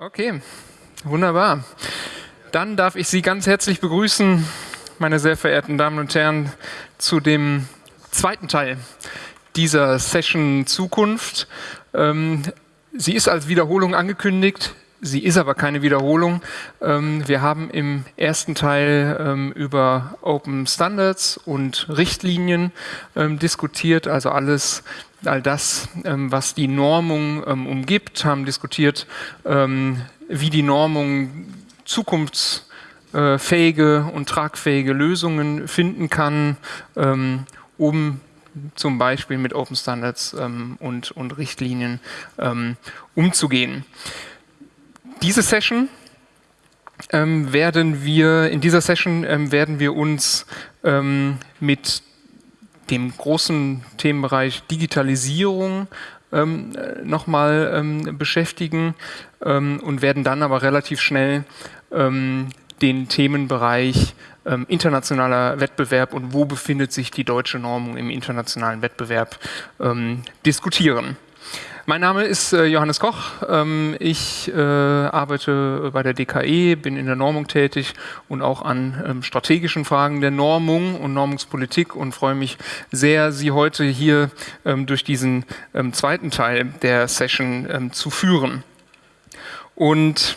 Okay, wunderbar. Dann darf ich Sie ganz herzlich begrüßen, meine sehr verehrten Damen und Herren, zu dem zweiten Teil dieser Session Zukunft. Ähm, sie ist als Wiederholung angekündigt. Sie ist aber keine Wiederholung. Ähm, wir haben im ersten Teil ähm, über Open Standards und Richtlinien diskutiert, also alles all das, ähm, was die Normung ähm, umgibt, haben diskutiert, ähm, wie die Normung zukunftsfähige und tragfähige Lösungen finden kann, ähm, um zum Beispiel mit Open Standards ähm, und, und, Richtlinien ähm, umzugehen. Diese Session werden wir, in dieser Session werden wir uns mit dem großen Themenbereich Digitalisierung ähm, nochmal ähm, beschäftigen ähm, und werden dann aber relativ schnell ähm, den Themenbereich ähm, internationaler Wettbewerb und wo befindet sich die deutsche Normung im internationalen Wettbewerb ähm, diskutieren. Mein Name ist äh, Johannes Koch. Ähm, ich äh, arbeite bei der DKE, bin in der Normung tätig und auch an ähm, strategischen Fragen der Normung und Normungspolitik und freue mich sehr, Sie heute hier ähm, durch diesen zweiten Teil der Session zu führen. Und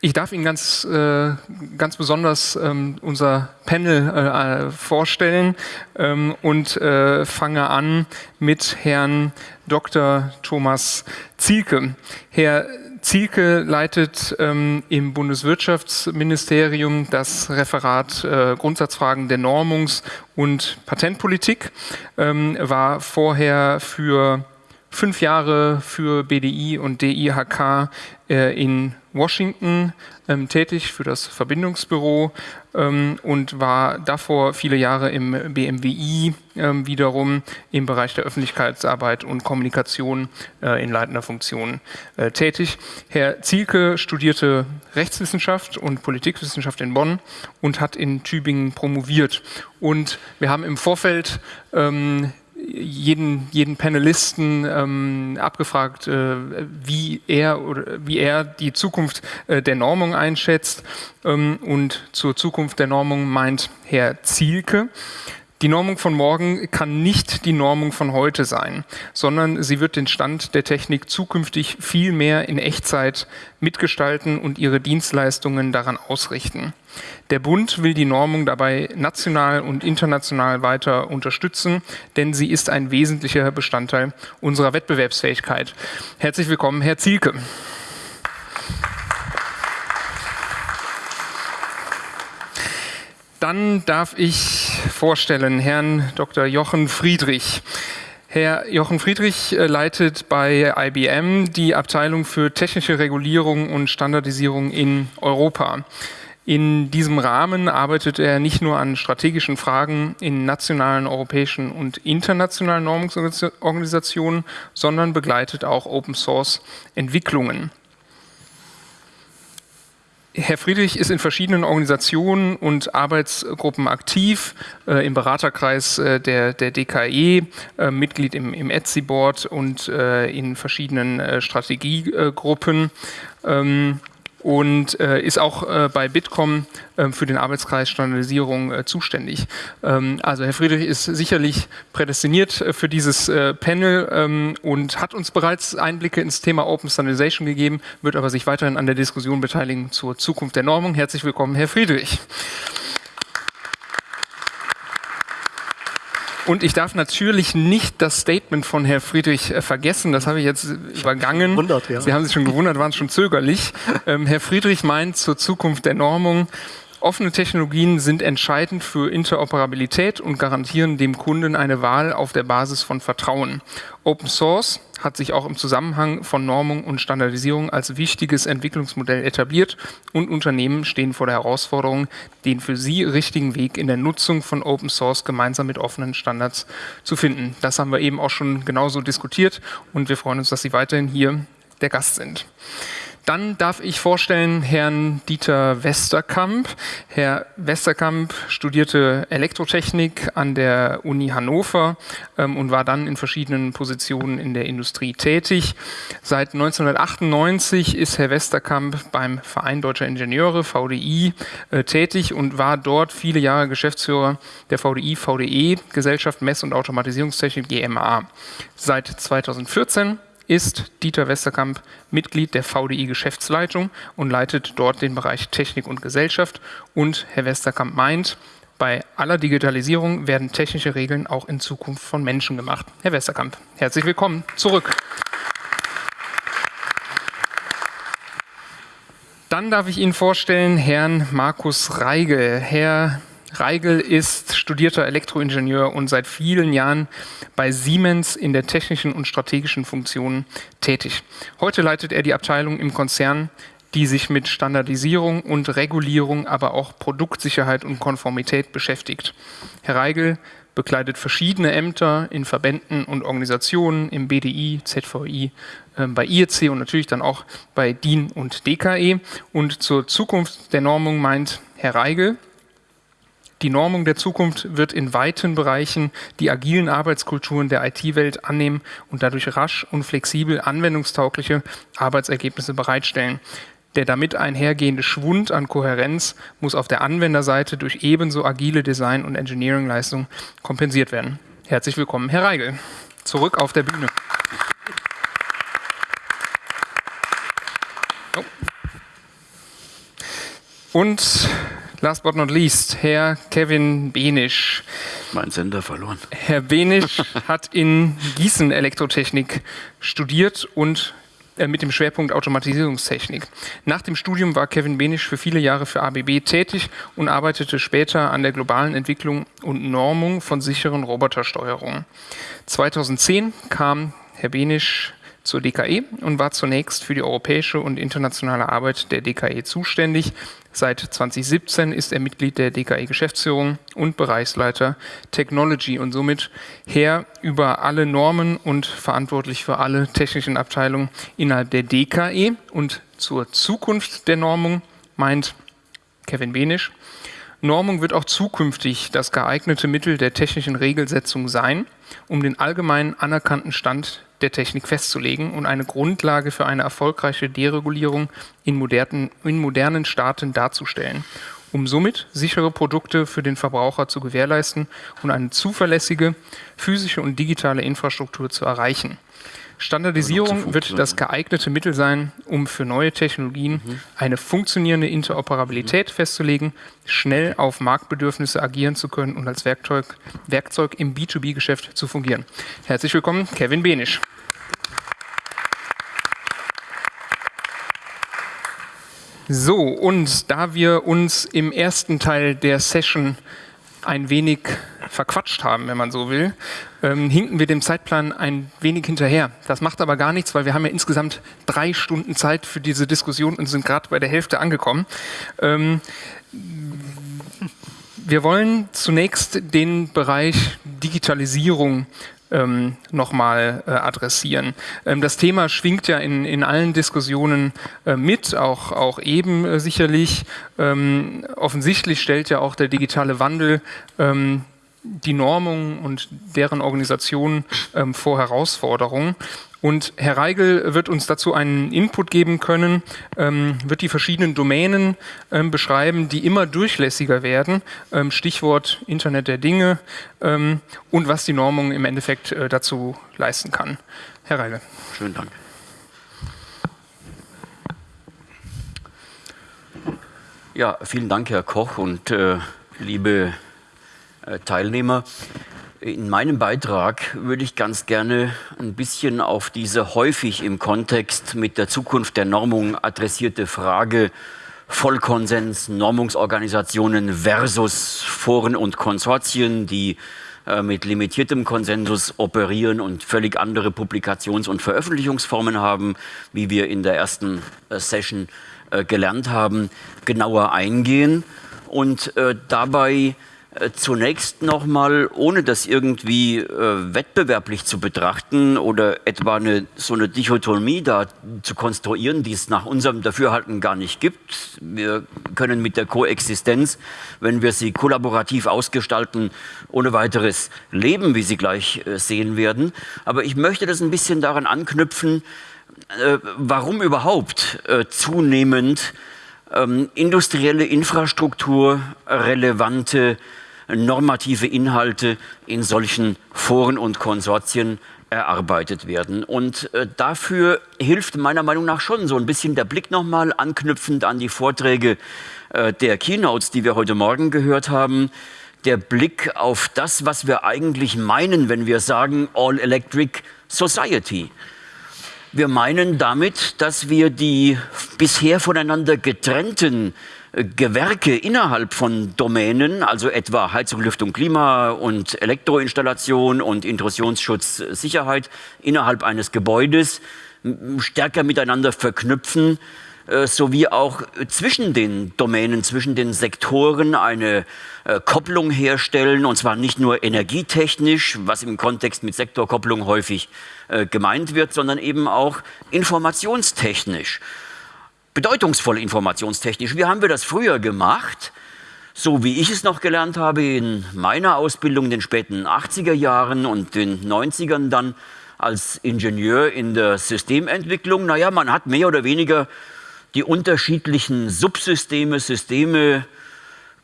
ich darf Ihnen ganz, äh, ganz besonders ähm, unser Panel äh, vorstellen ähm, und äh, fange an mit Herrn Dr. Thomas Zielke. Herr Zielke leitet ähm, im Bundeswirtschaftsministerium das Referat äh, Grundsatzfragen der Normungs- und Patentpolitik, ähm, war vorher für fünf Jahre für BDI und DIHK äh, in Washington ähm, tätig für das Verbindungsbüro ähm, und war davor viele Jahre im BMWI ähm, wiederum im Bereich der Öffentlichkeitsarbeit und Kommunikation äh, in leitender Funktion äh, tätig. Herr Zielke studierte Rechtswissenschaft und Politikwissenschaft in Bonn und hat in Tübingen promoviert. Und wir haben im Vorfeld ähm, jeden, jeden Panelisten ähm, abgefragt, äh, wie er oder wie er die Zukunft äh, der Normung einschätzt. Ähm, und zur Zukunft der Normung meint Herr Zielke. Die Normung von morgen kann nicht die Normung von heute sein, sondern sie wird den Stand der Technik zukünftig viel mehr in Echtzeit mitgestalten und ihre Dienstleistungen daran ausrichten. Der Bund will die Normung dabei national und international weiter unterstützen, denn sie ist ein wesentlicher Bestandteil unserer Wettbewerbsfähigkeit. Herzlich willkommen, Herr Zielke. Dann darf ich vorstellen Herrn Dr. Jochen Friedrich. Herr Jochen Friedrich äh, leitet bei IBM die Abteilung für technische Regulierung und Standardisierung in Europa. In diesem Rahmen arbeitet er nicht nur an strategischen Fragen in nationalen, europäischen und internationalen Normungsorganisationen, sondern begleitet auch Open-Source-Entwicklungen. Herr Friedrich ist in verschiedenen Organisationen und Arbeitsgruppen aktiv, äh, im Beraterkreis äh, der, der DKE, äh, Mitglied im, im ETSI-Board und äh, in verschiedenen äh, Strategiegruppen. Ähm, und äh, ist auch äh, bei Bitkom äh, für den Arbeitskreis Standardisierung äh, zuständig. Ähm, also Herr Friedrich ist sicherlich prädestiniert äh, für dieses äh, Panel ähm, und hat uns bereits Einblicke ins Thema Open Standardization gegeben, wird aber sich weiterhin an der Diskussion beteiligen zur Zukunft der Normung. Herzlich willkommen, Herr Friedrich. Und ich darf natürlich nicht das Statement von Herrn Friedrich äh, vergessen. Das habe ich jetzt übergangen. Gewundert, ja. Sie haben sich schon gewundert, waren schon zögerlich. Ähm, Herr Friedrich meint zur Zukunft der Normung, Offene Technologien sind entscheidend für Interoperabilität und garantieren dem Kunden eine Wahl auf der Basis von Vertrauen. Open Source hat sich auch im Zusammenhang von Normung und Standardisierung als wichtiges Entwicklungsmodell etabliert und Unternehmen stehen vor der Herausforderung, den für sie richtigen Weg in der Nutzung von Open Source gemeinsam mit offenen Standards zu finden. Das haben wir eben auch schon genauso diskutiert und wir freuen uns, dass Sie weiterhin hier der Gast sind. Dann darf ich vorstellen Herrn Dieter Westerkamp. Herr Westerkamp studierte Elektrotechnik an der Uni Hannover ähm, und war dann in verschiedenen Positionen in der Industrie tätig. Seit 1998 ist Herr Westerkamp beim Verein Deutscher Ingenieure, VDI, äh, tätig und war dort viele Jahre Geschäftsführer der VDI, VDE, Gesellschaft Mess- und Automatisierungstechnik GMA. Seit 2014 ist Dieter Westerkamp Mitglied der VDI Geschäftsleitung und leitet dort den Bereich Technik und Gesellschaft. Und Herr Westerkamp meint, bei aller Digitalisierung werden technische Regeln auch in Zukunft von Menschen gemacht. Herr Westerkamp, herzlich willkommen zurück. Dann darf ich Ihnen vorstellen Herrn Markus Reigel. Herr Reigel ist studierter Elektroingenieur und seit vielen Jahren bei Siemens in der technischen und strategischen Funktion tätig. Heute leitet er die Abteilung im Konzern, die sich mit Standardisierung und Regulierung, aber auch Produktsicherheit und Konformität beschäftigt. Herr Reigel bekleidet verschiedene Ämter in Verbänden und Organisationen, im BDI, ZVI, äh, bei IEC und natürlich dann auch bei DIN und DKE. Und zur Zukunft der Normung meint Herr Reigel, die Normung der Zukunft wird in weiten Bereichen die agilen Arbeitskulturen der IT-Welt annehmen und dadurch rasch und flexibel anwendungstaugliche Arbeitsergebnisse bereitstellen. Der damit einhergehende Schwund an Kohärenz muss auf der Anwenderseite durch ebenso agile Design- und Engineering-Leistungen kompensiert werden. Herzlich willkommen, Herr Reigel. Zurück auf der Bühne. Oh. Und last but not least, Herr Kevin Benisch. Mein Sender verloren. Herr Benisch hat in Gießen Elektrotechnik studiert und äh, mit dem Schwerpunkt Automatisierungstechnik. Nach dem Studium war Kevin Benisch für viele Jahre für ABB tätig und arbeitete später an der globalen Entwicklung und Normung von sicheren Robotersteuerungen. 2010 kam Herr Benisch zur DKE und war zunächst für die europäische und internationale Arbeit der DKE zuständig. Seit 2017 ist er Mitglied der DKE Geschäftsführung und Bereichsleiter Technology und somit Herr über alle Normen und verantwortlich für alle technischen Abteilungen innerhalb der DKE. Und zur Zukunft der Normung meint Kevin Benisch, Normung wird auch zukünftig das geeignete Mittel der technischen Regelsetzung sein, um den allgemein anerkannten Stand der Technik festzulegen und eine Grundlage für eine erfolgreiche Deregulierung in modernen, in modernen Staaten darzustellen, um somit sichere Produkte für den Verbraucher zu gewährleisten und eine zuverlässige physische und digitale Infrastruktur zu erreichen. Standardisierung wird das geeignete Mittel sein, um für neue Technologien mhm. eine funktionierende Interoperabilität mhm. festzulegen, schnell auf Marktbedürfnisse agieren zu können und als Werkzeug, Werkzeug im B2B-Geschäft zu fungieren. Herzlich willkommen, Kevin Benisch. So, und da wir uns im ersten Teil der Session ein wenig verquatscht haben, wenn man so will, ähm, hinken wir dem Zeitplan ein wenig hinterher. Das macht aber gar nichts, weil wir haben ja insgesamt drei Stunden Zeit für diese Diskussion und sind gerade bei der Hälfte angekommen. Ähm, wir wollen zunächst den Bereich Digitalisierung ähm, nochmal äh, adressieren. Ähm, das Thema schwingt ja in, in allen Diskussionen äh, mit, auch, auch eben äh, sicherlich. Ähm, offensichtlich stellt ja auch der digitale Wandel ähm, die Normung und deren Organisation ähm, vor Herausforderungen. Und Herr Reigel wird uns dazu einen Input geben können, ähm, wird die verschiedenen Domänen ähm, beschreiben, die immer durchlässiger werden, ähm, Stichwort Internet der Dinge ähm, und was die Normung im Endeffekt äh, dazu leisten kann. Herr Reigel. Schönen Dank. Ja, vielen Dank, Herr Koch und äh, liebe äh, Teilnehmer. In meinem Beitrag würde ich ganz gerne ein bisschen auf diese häufig im Kontext mit der Zukunft der Normung adressierte Frage Vollkonsens, Normungsorganisationen versus Foren und Konsortien, die äh, mit limitiertem Konsensus operieren und völlig andere Publikations- und Veröffentlichungsformen haben, wie wir in der ersten äh, Session gelernt haben, genauer eingehen. Und dabei äh, zunächst nochmal, ohne das irgendwie äh, wettbewerblich zu betrachten oder etwa eine, so eine Dichotomie da zu konstruieren, die es nach unserem Dafürhalten gar nicht gibt. Wir können mit der Koexistenz, wenn wir sie kollaborativ ausgestalten, ohne weiteres leben, wie Sie gleich äh, sehen werden. Aber ich möchte das ein bisschen daran anknüpfen, äh, warum überhaupt äh, zunehmend ähm, industrielle Infrastruktur relevante normative Inhalte in solchen Foren und Konsortien erarbeitet werden. Und äh, dafür hilft meiner Meinung nach schon so ein bisschen der Blick nochmal anknüpfend an die Vorträge äh, der Keynotes, die wir heute Morgen gehört haben. Der Blick auf das, was wir eigentlich meinen, wenn wir sagen All Electric Society. Wir meinen damit, dass wir die bisher voneinander getrennten Gewerke innerhalb von Domänen, also etwa Heizung, Lüftung, Klima und Elektroinstallation und Intrusionsschutz, Sicherheit innerhalb eines Gebäudes stärker miteinander verknüpfen, äh, sowie auch zwischen den Domänen, zwischen den Sektoren eine äh, Kopplung herstellen, und zwar nicht nur energietechnisch, was im Kontext mit Sektorkopplung häufig äh, gemeint wird, sondern eben auch informationstechnisch bedeutungsvoll informationstechnisch. Wie haben wir das früher gemacht? So wie ich es noch gelernt habe in meiner Ausbildung in den späten 80er Jahren und den 90ern dann als Ingenieur in der Systementwicklung. Naja, man hat mehr oder weniger die unterschiedlichen Subsysteme, Systeme,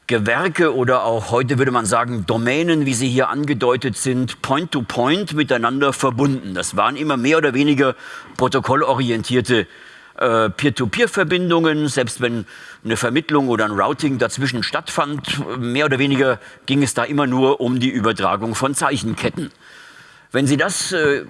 Gewerke oder auch heute würde man sagen Domänen, wie sie hier angedeutet sind, point-to-point -point miteinander verbunden. Das waren immer mehr oder weniger protokollorientierte äh, Peer-to-Peer-Verbindungen, selbst wenn eine Vermittlung oder ein Routing dazwischen stattfand, mehr oder weniger ging es da immer nur um die Übertragung von Zeichenketten. Wenn Sie das äh,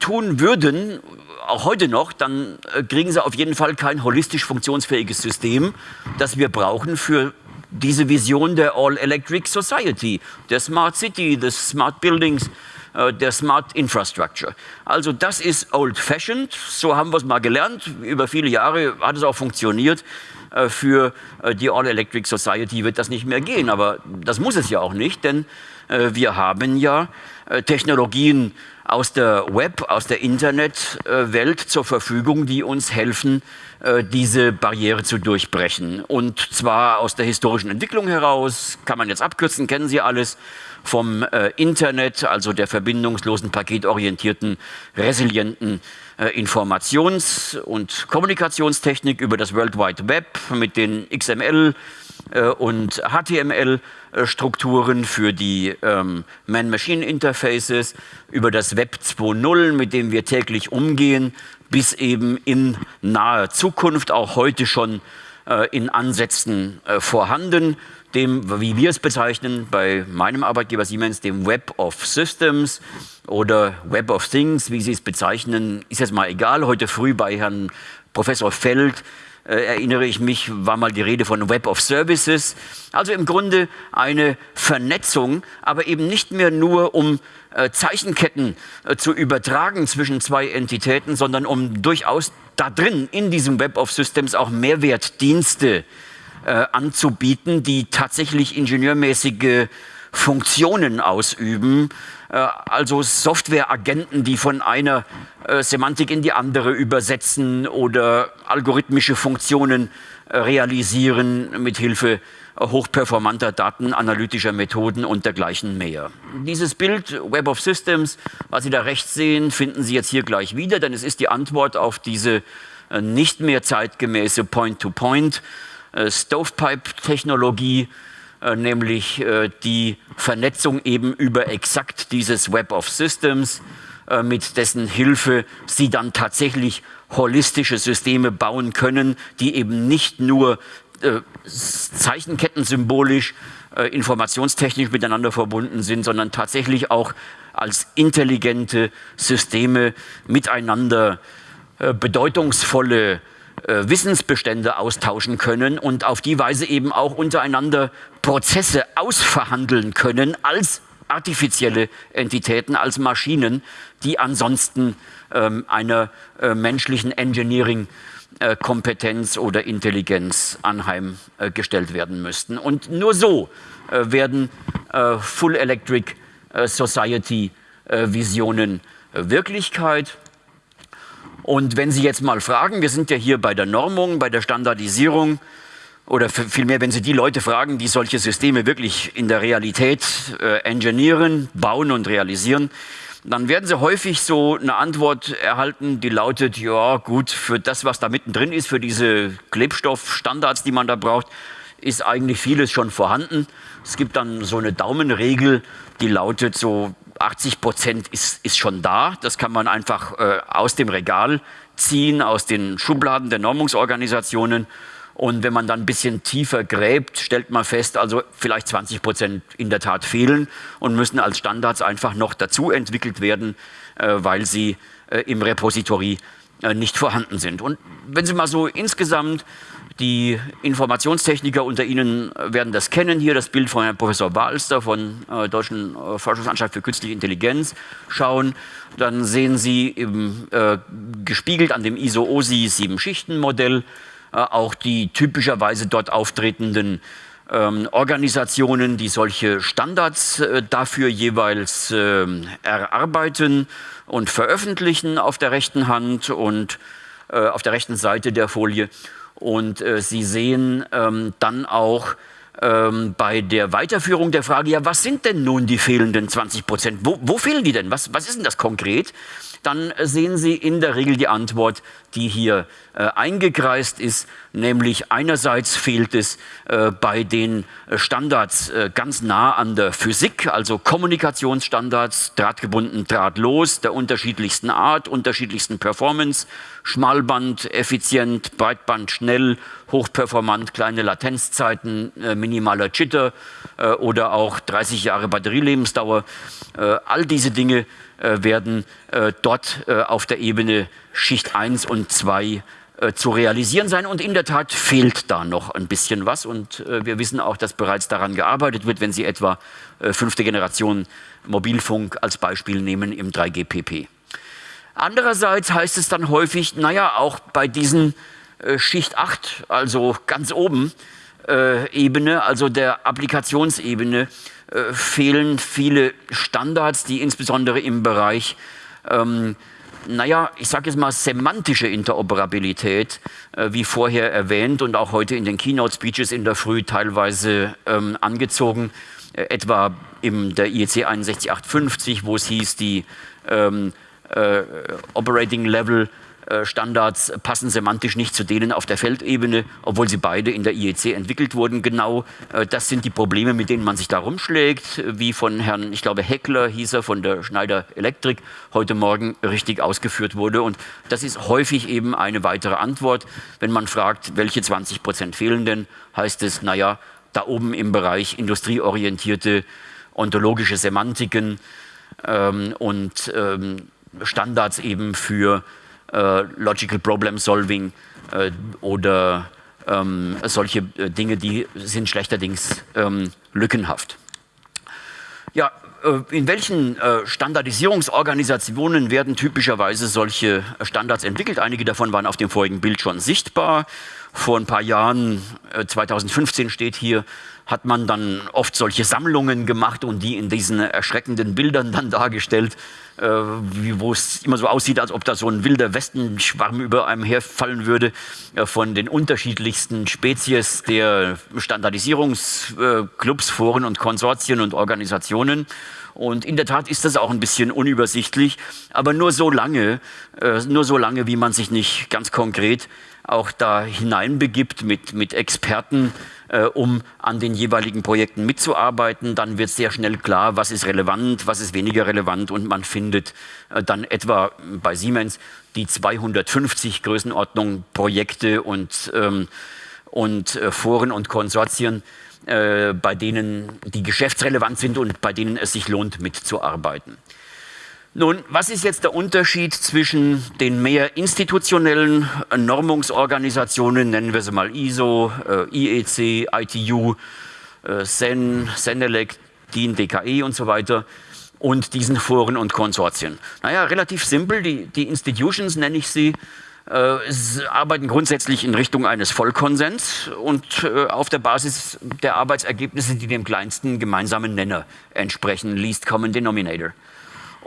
tun würden, auch heute noch, dann äh, kriegen Sie auf jeden Fall kein holistisch funktionsfähiges System, das wir brauchen für diese Vision der All-Electric Society, der Smart City, des Smart Buildings, äh, der Smart Infrastructure. Also das ist old-fashioned, so haben wir es mal gelernt. Über viele Jahre hat es auch funktioniert. Äh, für die All-Electric Society wird das nicht mehr gehen, aber das muss es ja auch nicht, denn wir haben ja Technologien aus der Web, aus der Internetwelt zur Verfügung, die uns helfen, diese Barriere zu durchbrechen. Und zwar aus der historischen Entwicklung heraus, kann man jetzt abkürzen, kennen Sie alles, vom äh, Internet, also der verbindungslosen, paketorientierten, resilienten äh, Informations- und Kommunikationstechnik über das World Wide Web mit den XML äh, und HTML-Strukturen für die ähm, Man-Machine-Interfaces, über das Web 2.0, mit dem wir täglich umgehen, bis eben in naher Zukunft, auch heute schon äh, in Ansätzen äh, vorhanden dem, wie wir es bezeichnen, bei meinem Arbeitgeber Siemens, dem Web of Systems oder Web of Things, wie Sie es bezeichnen, ist jetzt mal egal. Heute früh bei Herrn Professor Feld äh, erinnere ich mich, war mal die Rede von Web of Services. Also im Grunde eine Vernetzung, aber eben nicht mehr nur um äh, Zeichenketten äh, zu übertragen zwischen zwei Entitäten, sondern um durchaus da drin in diesem Web of Systems auch Mehrwertdienste äh, anzubieten, die tatsächlich ingenieurmäßige Funktionen ausüben, äh, also Softwareagenten, die von einer äh, Semantik in die andere übersetzen oder algorithmische Funktionen äh, realisieren mit Hilfe hochperformanter datenanalytischer Methoden und dergleichen mehr. Dieses Bild Web of Systems, was Sie da rechts sehen, finden Sie jetzt hier gleich wieder, denn es ist die Antwort auf diese nicht mehr zeitgemäße Point-to-Point -Point Stovepipe-Technologie, nämlich äh, die Vernetzung eben über exakt dieses Web of Systems, mit dessen Hilfe Sie dann tatsächlich holistische Systeme bauen können, die eben nicht nur Zeichenketten symbolisch, informationstechnisch miteinander verbunden sind, sondern tatsächlich auch als intelligente Systeme miteinander bedeutungsvolle äh, Wissensbestände austauschen können und auf die Weise eben auch untereinander Prozesse ausverhandeln können als artifizielle Entitäten als Maschinen, die ansonsten ähm, einer äh, menschlichen Engineering-Kompetenz äh, oder Intelligenz anheimgestellt werden müssten. Und nur so äh, werden äh, Full Electric äh, Society Visionen Wirklichkeit. Und wenn Sie jetzt mal fragen, wir sind ja hier bei der Normung, bei der Standardisierung, oder vielmehr, wenn Sie die Leute fragen, die solche Systeme wirklich in der Realität äh, engineeren, bauen und realisieren, dann werden Sie häufig so eine Antwort erhalten, die lautet, ja gut, für das, was da mittendrin ist, für diese Klebstoffstandards, die man da braucht, ist eigentlich vieles schon vorhanden. Es gibt dann so eine Daumenregel, die lautet so 80 Prozent ist, ist schon da. Das kann man einfach äh, aus dem Regal ziehen, aus den Schubladen der Normungsorganisationen. Und wenn man dann ein bisschen tiefer gräbt, stellt man fest, also vielleicht 20 Prozent in der Tat fehlen und müssen als Standards einfach noch dazu entwickelt werden, äh, weil sie äh, im Repository äh, nicht vorhanden sind. Und wenn Sie mal so insgesamt die Informationstechniker unter Ihnen werden das kennen, hier das Bild von Herrn Professor Walster von äh, Deutschen äh, Forschungsanstalt für Künstliche Intelligenz schauen. Dann sehen Sie im, äh, gespiegelt an dem ISO-OSI 7-Schichten-Modell äh, auch die typischerweise dort auftretenden ähm, Organisationen, die solche Standards äh, dafür jeweils ähm, erarbeiten und veröffentlichen auf der rechten Hand und äh, auf der rechten Seite der Folie. Und äh, Sie sehen ähm, dann auch ähm, bei der Weiterführung der Frage, ja, was sind denn nun die fehlenden 20 Prozent? Wo, wo fehlen die denn? Was, was ist denn das konkret? Dann sehen Sie in der Regel die Antwort, die hier äh, eingekreist ist, nämlich einerseits fehlt es äh, bei den Standards äh, ganz nah an der Physik, also Kommunikationsstandards, drahtgebunden, drahtlos, der unterschiedlichsten Art, unterschiedlichsten Performance, Schmalband, effizient, Breitband, schnell, hochperformant, kleine Latenzzeiten, äh, minimaler Jitter äh, oder auch 30 Jahre Batterielebensdauer. Äh, all diese Dinge äh, werden äh, dort äh, auf der Ebene Schicht 1 und 2 zu realisieren sein. Und in der Tat fehlt da noch ein bisschen was. Und wir wissen auch, dass bereits daran gearbeitet wird, wenn Sie etwa fünfte Generation Mobilfunk als Beispiel nehmen im 3GPP. Andererseits heißt es dann häufig, naja, auch bei diesen Schicht 8, also ganz oben, Ebene, also der Applikationsebene, äh, fehlen viele Standards, die insbesondere im Bereich, ähm, naja, ich sage jetzt mal semantische Interoperabilität, äh, wie vorher erwähnt und auch heute in den Keynote-Speeches in der Früh teilweise ähm, angezogen, äh, etwa in der IEC 61850, wo es hieß, die ähm, äh, Operating Level Standards passen semantisch nicht zu denen auf der Feldebene, obwohl sie beide in der IEC entwickelt wurden. Genau äh, das sind die Probleme, mit denen man sich da rumschlägt, wie von Herrn, ich glaube, Heckler hieß er, von der Schneider Elektrik heute Morgen richtig ausgeführt wurde. Und das ist häufig eben eine weitere Antwort. Wenn man fragt, welche 20 Prozent fehlen denn, heißt es, naja, da oben im Bereich industrieorientierte ontologische Semantiken ähm, und ähm, Standards eben für äh, Logical Problem Solving äh, oder ähm, solche äh, Dinge, die sind schlechterdings ähm, lückenhaft. Ja, äh, in welchen äh, Standardisierungsorganisationen werden typischerweise solche Standards entwickelt? Einige davon waren auf dem vorigen Bild schon sichtbar. Vor ein paar Jahren, 2015 steht hier, hat man dann oft solche Sammlungen gemacht und die in diesen erschreckenden Bildern dann dargestellt, äh, wo es immer so aussieht, als ob da so ein wilder Westenschwarm über einem herfallen würde äh, von den unterschiedlichsten Spezies der Standardisierungsclubs, Foren und Konsortien und Organisationen. Und in der Tat ist das auch ein bisschen unübersichtlich, aber nur so lange, äh, nur so lange, wie man sich nicht ganz konkret auch da hineinbegibt mit, mit Experten, äh, um an den jeweiligen Projekten mitzuarbeiten. Dann wird sehr schnell klar, was ist relevant, was ist weniger relevant und man findet äh, dann etwa bei Siemens die 250 Größenordnung Projekte und, ähm, und äh, Foren und Konsortien, äh, bei denen die geschäftsrelevant sind und bei denen es sich lohnt mitzuarbeiten. Nun, was ist jetzt der Unterschied zwischen den mehr institutionellen Normungsorganisationen, nennen wir sie mal ISO, äh, IEC, ITU, äh, CEN, CENELEC, DIN, DKE und so weiter und diesen Foren und Konsortien. Naja, relativ simpel, die, die Institutions nenne ich sie, äh, arbeiten grundsätzlich in Richtung eines Vollkonsens und äh, auf der Basis der Arbeitsergebnisse, die dem kleinsten gemeinsamen Nenner entsprechen, Least Common Denominator.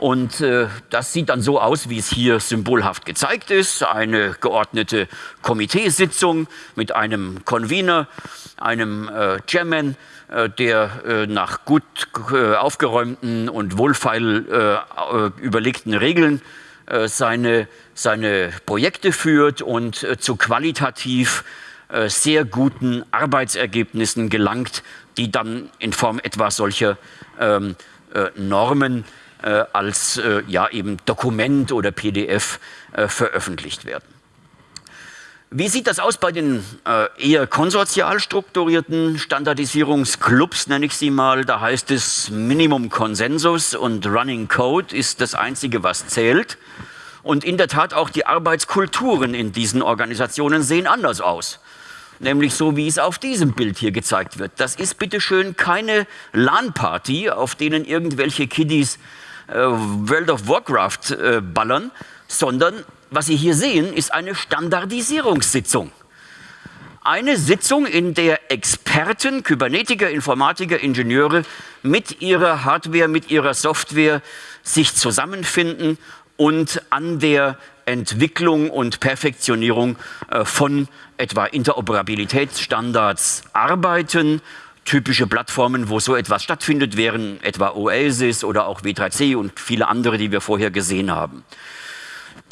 Und äh, das sieht dann so aus, wie es hier symbolhaft gezeigt ist. Eine geordnete Komiteesitzung mit einem Convener, einem äh, Chairman, äh, der äh, nach gut äh, aufgeräumten und wohlfeil äh, überlegten Regeln seine, seine Projekte führt und zu qualitativ sehr guten Arbeitsergebnissen gelangt, die dann in Form etwa solcher ähm, Normen äh, als äh, ja, eben Dokument oder PDF äh, veröffentlicht werden. Wie sieht das aus bei den äh, eher konsortial strukturierten Standardisierungsclubs, nenne ich sie mal? Da heißt es Minimum Konsensus und Running Code ist das Einzige, was zählt. Und in der Tat auch die Arbeitskulturen in diesen Organisationen sehen anders aus. Nämlich so, wie es auf diesem Bild hier gezeigt wird. Das ist bitteschön keine LAN-Party, auf denen irgendwelche Kiddies äh, World of Warcraft äh, ballern, sondern was Sie hier sehen, ist eine Standardisierungssitzung. Eine Sitzung, in der Experten, Kybernetiker, Informatiker, Ingenieure mit ihrer Hardware, mit ihrer Software sich zusammenfinden und an der Entwicklung und Perfektionierung äh, von etwa Interoperabilitätsstandards arbeiten Typische Plattformen, wo so etwas stattfindet, wären etwa Oasis oder auch W3C und viele andere, die wir vorher gesehen haben.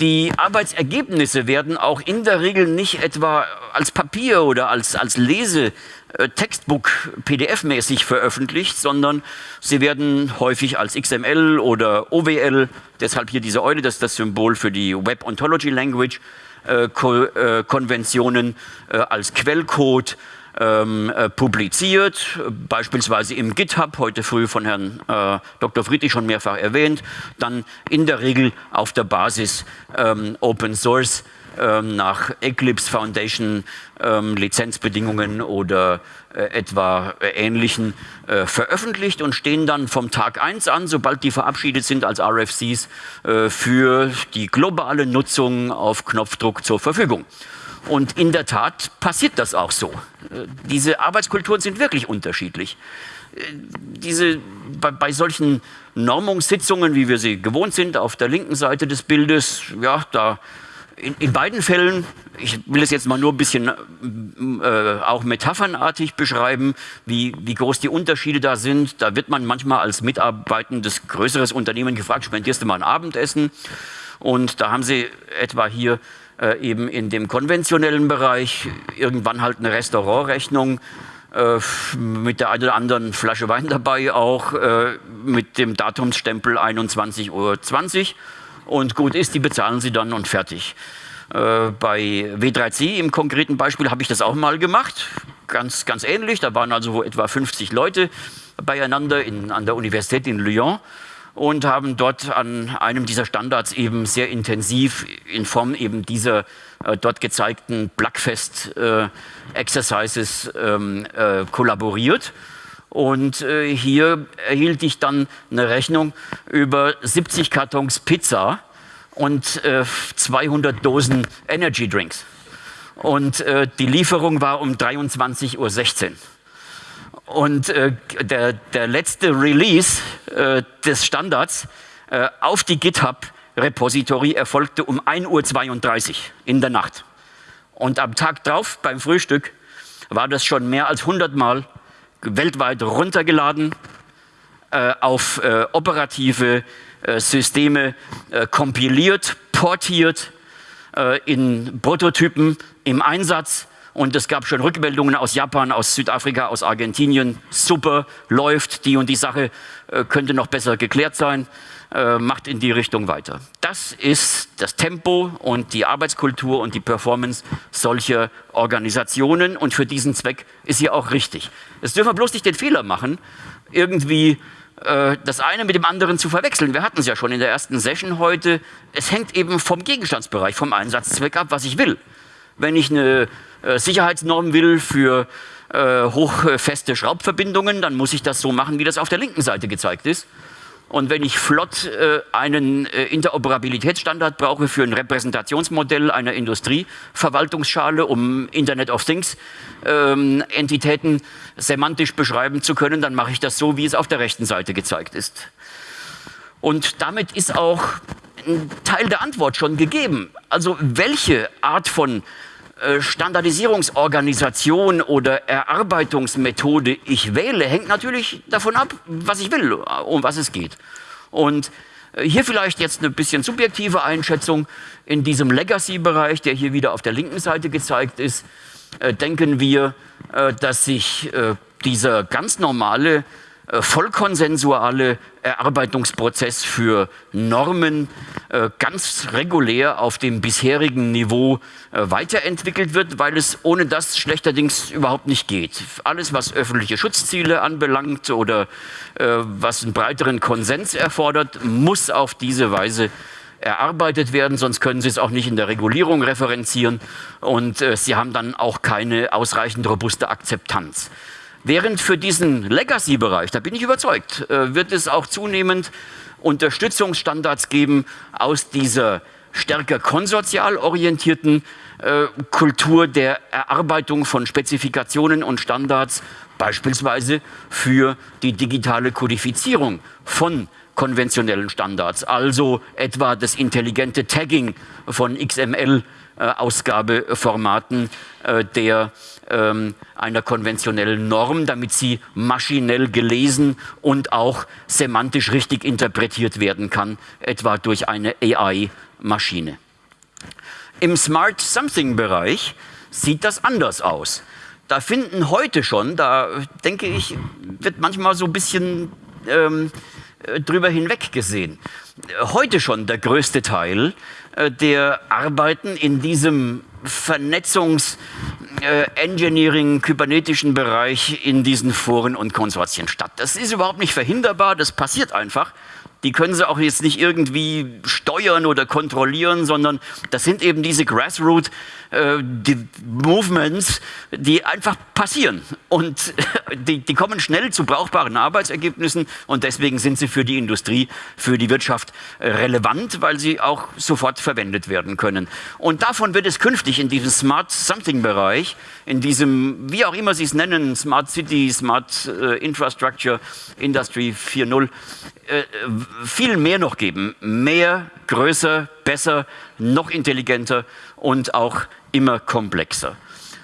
Die Arbeitsergebnisse werden auch in der Regel nicht etwa als Papier oder als, als Lese, äh, veröffentlicht, sondern sie werden häufig als XML oder OWL, deshalb hier diese Eule, das ist das Symbol für die Web Ontology Language, äh, Ko äh, Konventionen äh, als Quellcode ähm, äh, publiziert, beispielsweise im GitHub, heute früh von Herrn äh, Dr. Friedrich schon mehrfach erwähnt, dann in der Regel auf der Basis ähm, Open Source ähm, nach Eclipse Foundation ähm, Lizenzbedingungen oder äh, etwa äh, ähnlichen äh, veröffentlicht und stehen dann vom Tag 1 an, sobald die verabschiedet sind als RFCs, für die globale Nutzung auf Knopfdruck zur Verfügung. Und in der Tat passiert das auch so. Diese Arbeitskulturen sind wirklich unterschiedlich. Diese, bei, bei solchen Normungssitzungen, wie wir sie gewohnt sind, auf der linken Seite des Bildes, ja, da in, in, beiden Fällen, ich will es jetzt mal nur ein bisschen äh, auch metaphernartig beschreiben, wie, wie groß die Unterschiede da sind. Da wird man manchmal als mitarbeitendes größeres Unternehmen gefragt, spendierst du mal ein Abendessen? Und da haben sie etwa hier äh, eben in dem konventionellen Bereich irgendwann halt eine Restaurantrechnung äh, mit der einen oder anderen Flasche Wein dabei auch äh, mit dem Datumsstempel 21.20 Uhr und gut ist, die bezahlen sie dann und fertig. Äh, bei W3C im konkreten Beispiel habe ich das auch mal gemacht, ganz, ganz ähnlich, da waren also etwa 50 Leute beieinander in, an der Universität in Lyon und haben dort an einem dieser Standards eben sehr intensiv in Form eben dieser äh, dort gezeigten Blackfest äh, ähm, äh, kollaboriert. Und äh, hier erhielt ich dann eine Rechnung über 70 Kartons Pizza und 200 äh, Dosen Energy Drinks. Und äh, die Lieferung war um 23.16 Uhr. Und äh, der, der letzte Release äh, des Standards äh, auf die GitHub-Repository erfolgte um 1.32 Uhr in der Nacht. Und am Tag drauf beim Frühstück war das schon mehr als 100 Mal weltweit runtergeladen, äh, auf äh, operative äh, Systeme kompiliert, portiert, in Prototypen im Einsatz und es gab schon Rückmeldungen aus Japan, aus Südafrika, aus Argentinien. Super, läuft, die und die Sache äh, könnte noch besser geklärt sein. Äh, macht in die Richtung weiter. Das ist das Tempo und die Arbeitskultur und die Performance solcher Organisationen. Und für diesen Zweck ist sie auch richtig. Es dürfen wir bloß nicht den Fehler machen, irgendwie äh, das eine mit dem anderen zu verwechseln. Wir hatten es ja schon in der ersten Session heute. Es hängt eben vom Gegenstandsbereich, vom Einsatzzweck ab, was ich will. Wenn ich eine Sicherheitsnorm will für äh, hochfeste Schraubverbindungen, dann muss ich das so machen, wie das auf der linken Seite gezeigt ist. Und wenn ich flott äh, einen äh, Interoperabilitätsstandard brauche für ein Repräsentationsmodell einer Industrieverwaltungsschale, um Internet of Things ähm, Entitäten semantisch beschreiben zu können, dann mache ich das so, wie es auf der rechten Seite gezeigt ist. Und damit ist auch ein Teil der Antwort schon gegeben. Also welche Art von äh, Standardisierungsorganisation oder Erarbeitungsmethode ich wähle, hängt natürlich davon ab, was ich will, um was es geht. Und äh, hier vielleicht jetzt eine bisschen subjektive Einschätzung in diesem Legacy-Bereich, der hier wieder auf der linken Seite gezeigt ist, äh, denken wir, dass sich dieser ganz normale äh, vollkonsensuale Erarbeitungsprozess für Normen äh, ganz regulär auf dem bisherigen Niveau äh, weiterentwickelt wird, weil es ohne das schlechterdings überhaupt nicht geht. Alles, was öffentliche Schutzziele anbelangt oder was einen breiteren Konsens erfordert, muss auf diese Weise erarbeitet werden, sonst können Sie es auch nicht in der Regulierung referenzieren und Sie haben dann auch keine ausreichend robuste Akzeptanz. Während für diesen Legacy-Bereich, da bin ich überzeugt, äh, wird es auch zunehmend Unterstützungsstandards geben aus dieser stärker konsortial orientierten äh, Kultur der Erarbeitung von Spezifikationen und Standards, beispielsweise für die digitale Kodifizierung von konventionellen Standards, also etwa das intelligente Tagging von XML-Ausgabeformaten äh, der ähm, einer konventionellen Norm, damit sie maschinell gelesen und auch semantisch richtig interpretiert werden kann, etwa durch eine AI-Maschine. Im Smart Something-Bereich sieht das anders aus. Da finden heute schon, da denke ich, wird manchmal so ein bisschen ähm, drüber hinweg gesehen. Heute schon der größte Teil äh, der Arbeiten in diesem Vernetzungs- äh, Engineering, kybernetischen Bereich in diesen Foren und Konsortien statt. Das ist überhaupt nicht verhinderbar, das passiert einfach. Die können sie auch jetzt nicht irgendwie steuern oder kontrollieren, sondern das sind eben diese Grassroot äh, die die einfach passieren. Und die, die kommen schnell zu brauchbaren Arbeitsergebnissen und deswegen sind sie für die Industrie, für die Wirtschaft relevant, weil sie auch sofort verwendet werden können. Und davon wird es künftig in diesem Smart Something Bereich, in diesem, wie auch immer Sie es nennen, Smart City, Smart äh, Infrastructure, Industry 4.0, äh, viel mehr noch geben. Mehr, größer, besser, noch intelligenter und auch immer komplexer.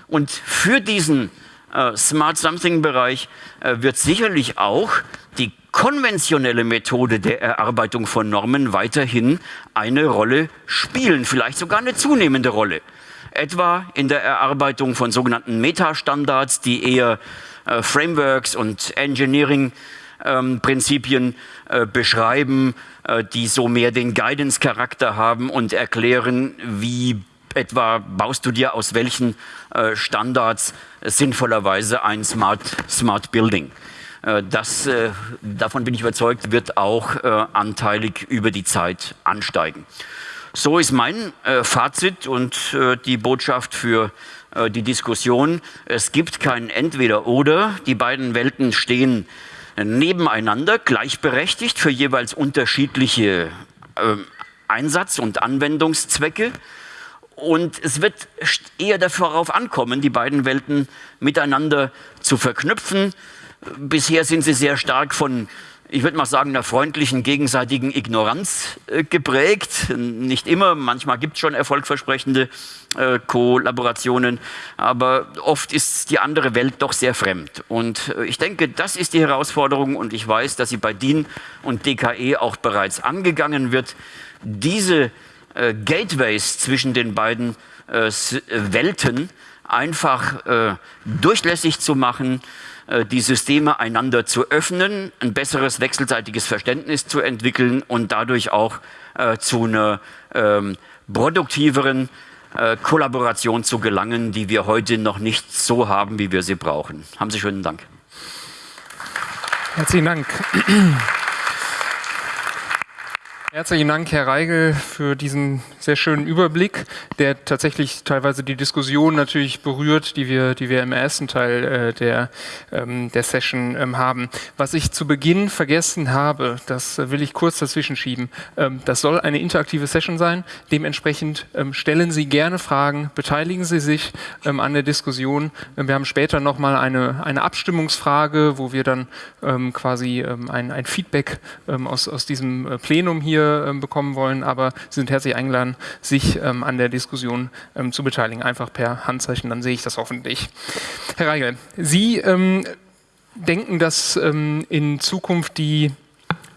Und für diesen äh, Smart Something-Bereich äh, wird sicherlich auch die konventionelle Methode der Erarbeitung von Normen weiterhin eine Rolle spielen, vielleicht sogar eine zunehmende Rolle. Etwa in der Erarbeitung von sogenannten Metastandards, die eher äh, Frameworks und Engineering ähm, Prinzipien äh, beschreiben, äh, die so mehr den Guidance-Charakter haben und erklären, wie etwa baust du dir aus welchen äh, Standards sinnvollerweise ein Smart, Smart Building. Äh, das, äh, davon bin ich überzeugt, wird auch anteilig über die Zeit ansteigen. So ist mein Fazit und die Botschaft für die Diskussion. Es gibt kein Entweder-Oder. Die beiden Welten stehen nebeneinander, gleichberechtigt für jeweils unterschiedliche Einsatz- und Anwendungszwecke. Und es wird eher darauf ankommen, die beiden Welten miteinander zu verknüpfen. Bisher sind sie sehr stark von, ich würde mal sagen, einer freundlichen gegenseitigen Ignoranz äh, geprägt. Nicht immer, manchmal gibt es schon erfolgversprechende äh, Kollaborationen, aber oft ist die andere Welt doch sehr fremd. Und äh, ich denke, das ist die Herausforderung und ich weiß, dass sie bei DIN und DKE auch bereits angegangen wird, diese äh, Gateways zwischen den beiden äh, Welten einfach äh, durchlässig zu machen, die Systeme einander zu öffnen, ein besseres wechselseitiges Verständnis zu entwickeln und dadurch auch äh, zu einer ähm, produktiveren Kollaboration zu gelangen, die wir heute noch nicht so haben, wie wir sie brauchen. Haben Sie schönen Dank. Herzlichen Dank. Herzlichen Dank, Herr Reigel, für diesen sehr schönen Überblick, der tatsächlich teilweise die Diskussion natürlich berührt, die wir, die wir im ersten Teil äh, der, ähm, der Session ähm, haben. Was ich zu Beginn vergessen habe, das will ich kurz dazwischen schieben. Ähm, das soll eine interaktive Session sein. Dementsprechend ähm, stellen Sie gerne Fragen, beteiligen Sie sich ähm, an der Diskussion. Wir haben später nochmal eine, eine Abstimmungsfrage, wo wir dann ähm, quasi ein, ein Feedback aus, aus diesem äh, Plenum hier ähm, bekommen wollen, aber Sie sind herzlich eingeladen, sich ähm, an der Diskussion ähm, zu beteiligen. Einfach per Handzeichen, dann sehe ich das hoffentlich. Herr Reigel, Sie denken, dass in Zukunft die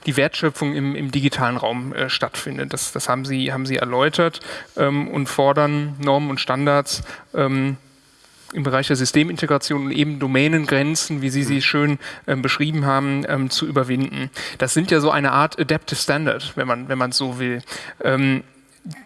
die Wertschöpfung im, im digitalen Raum äh, stattfindet. Das, das, haben, Sie, haben Sie erläutert ähm, und fordern Normen und Standards ähm, im Bereich der Systemintegration und eben Domänengrenzen, wie Sie sie schön ähm, beschrieben haben, ähm, zu überwinden. Das sind ja so eine Art Adaptive Standard, wenn man wenn man so will. Ähm,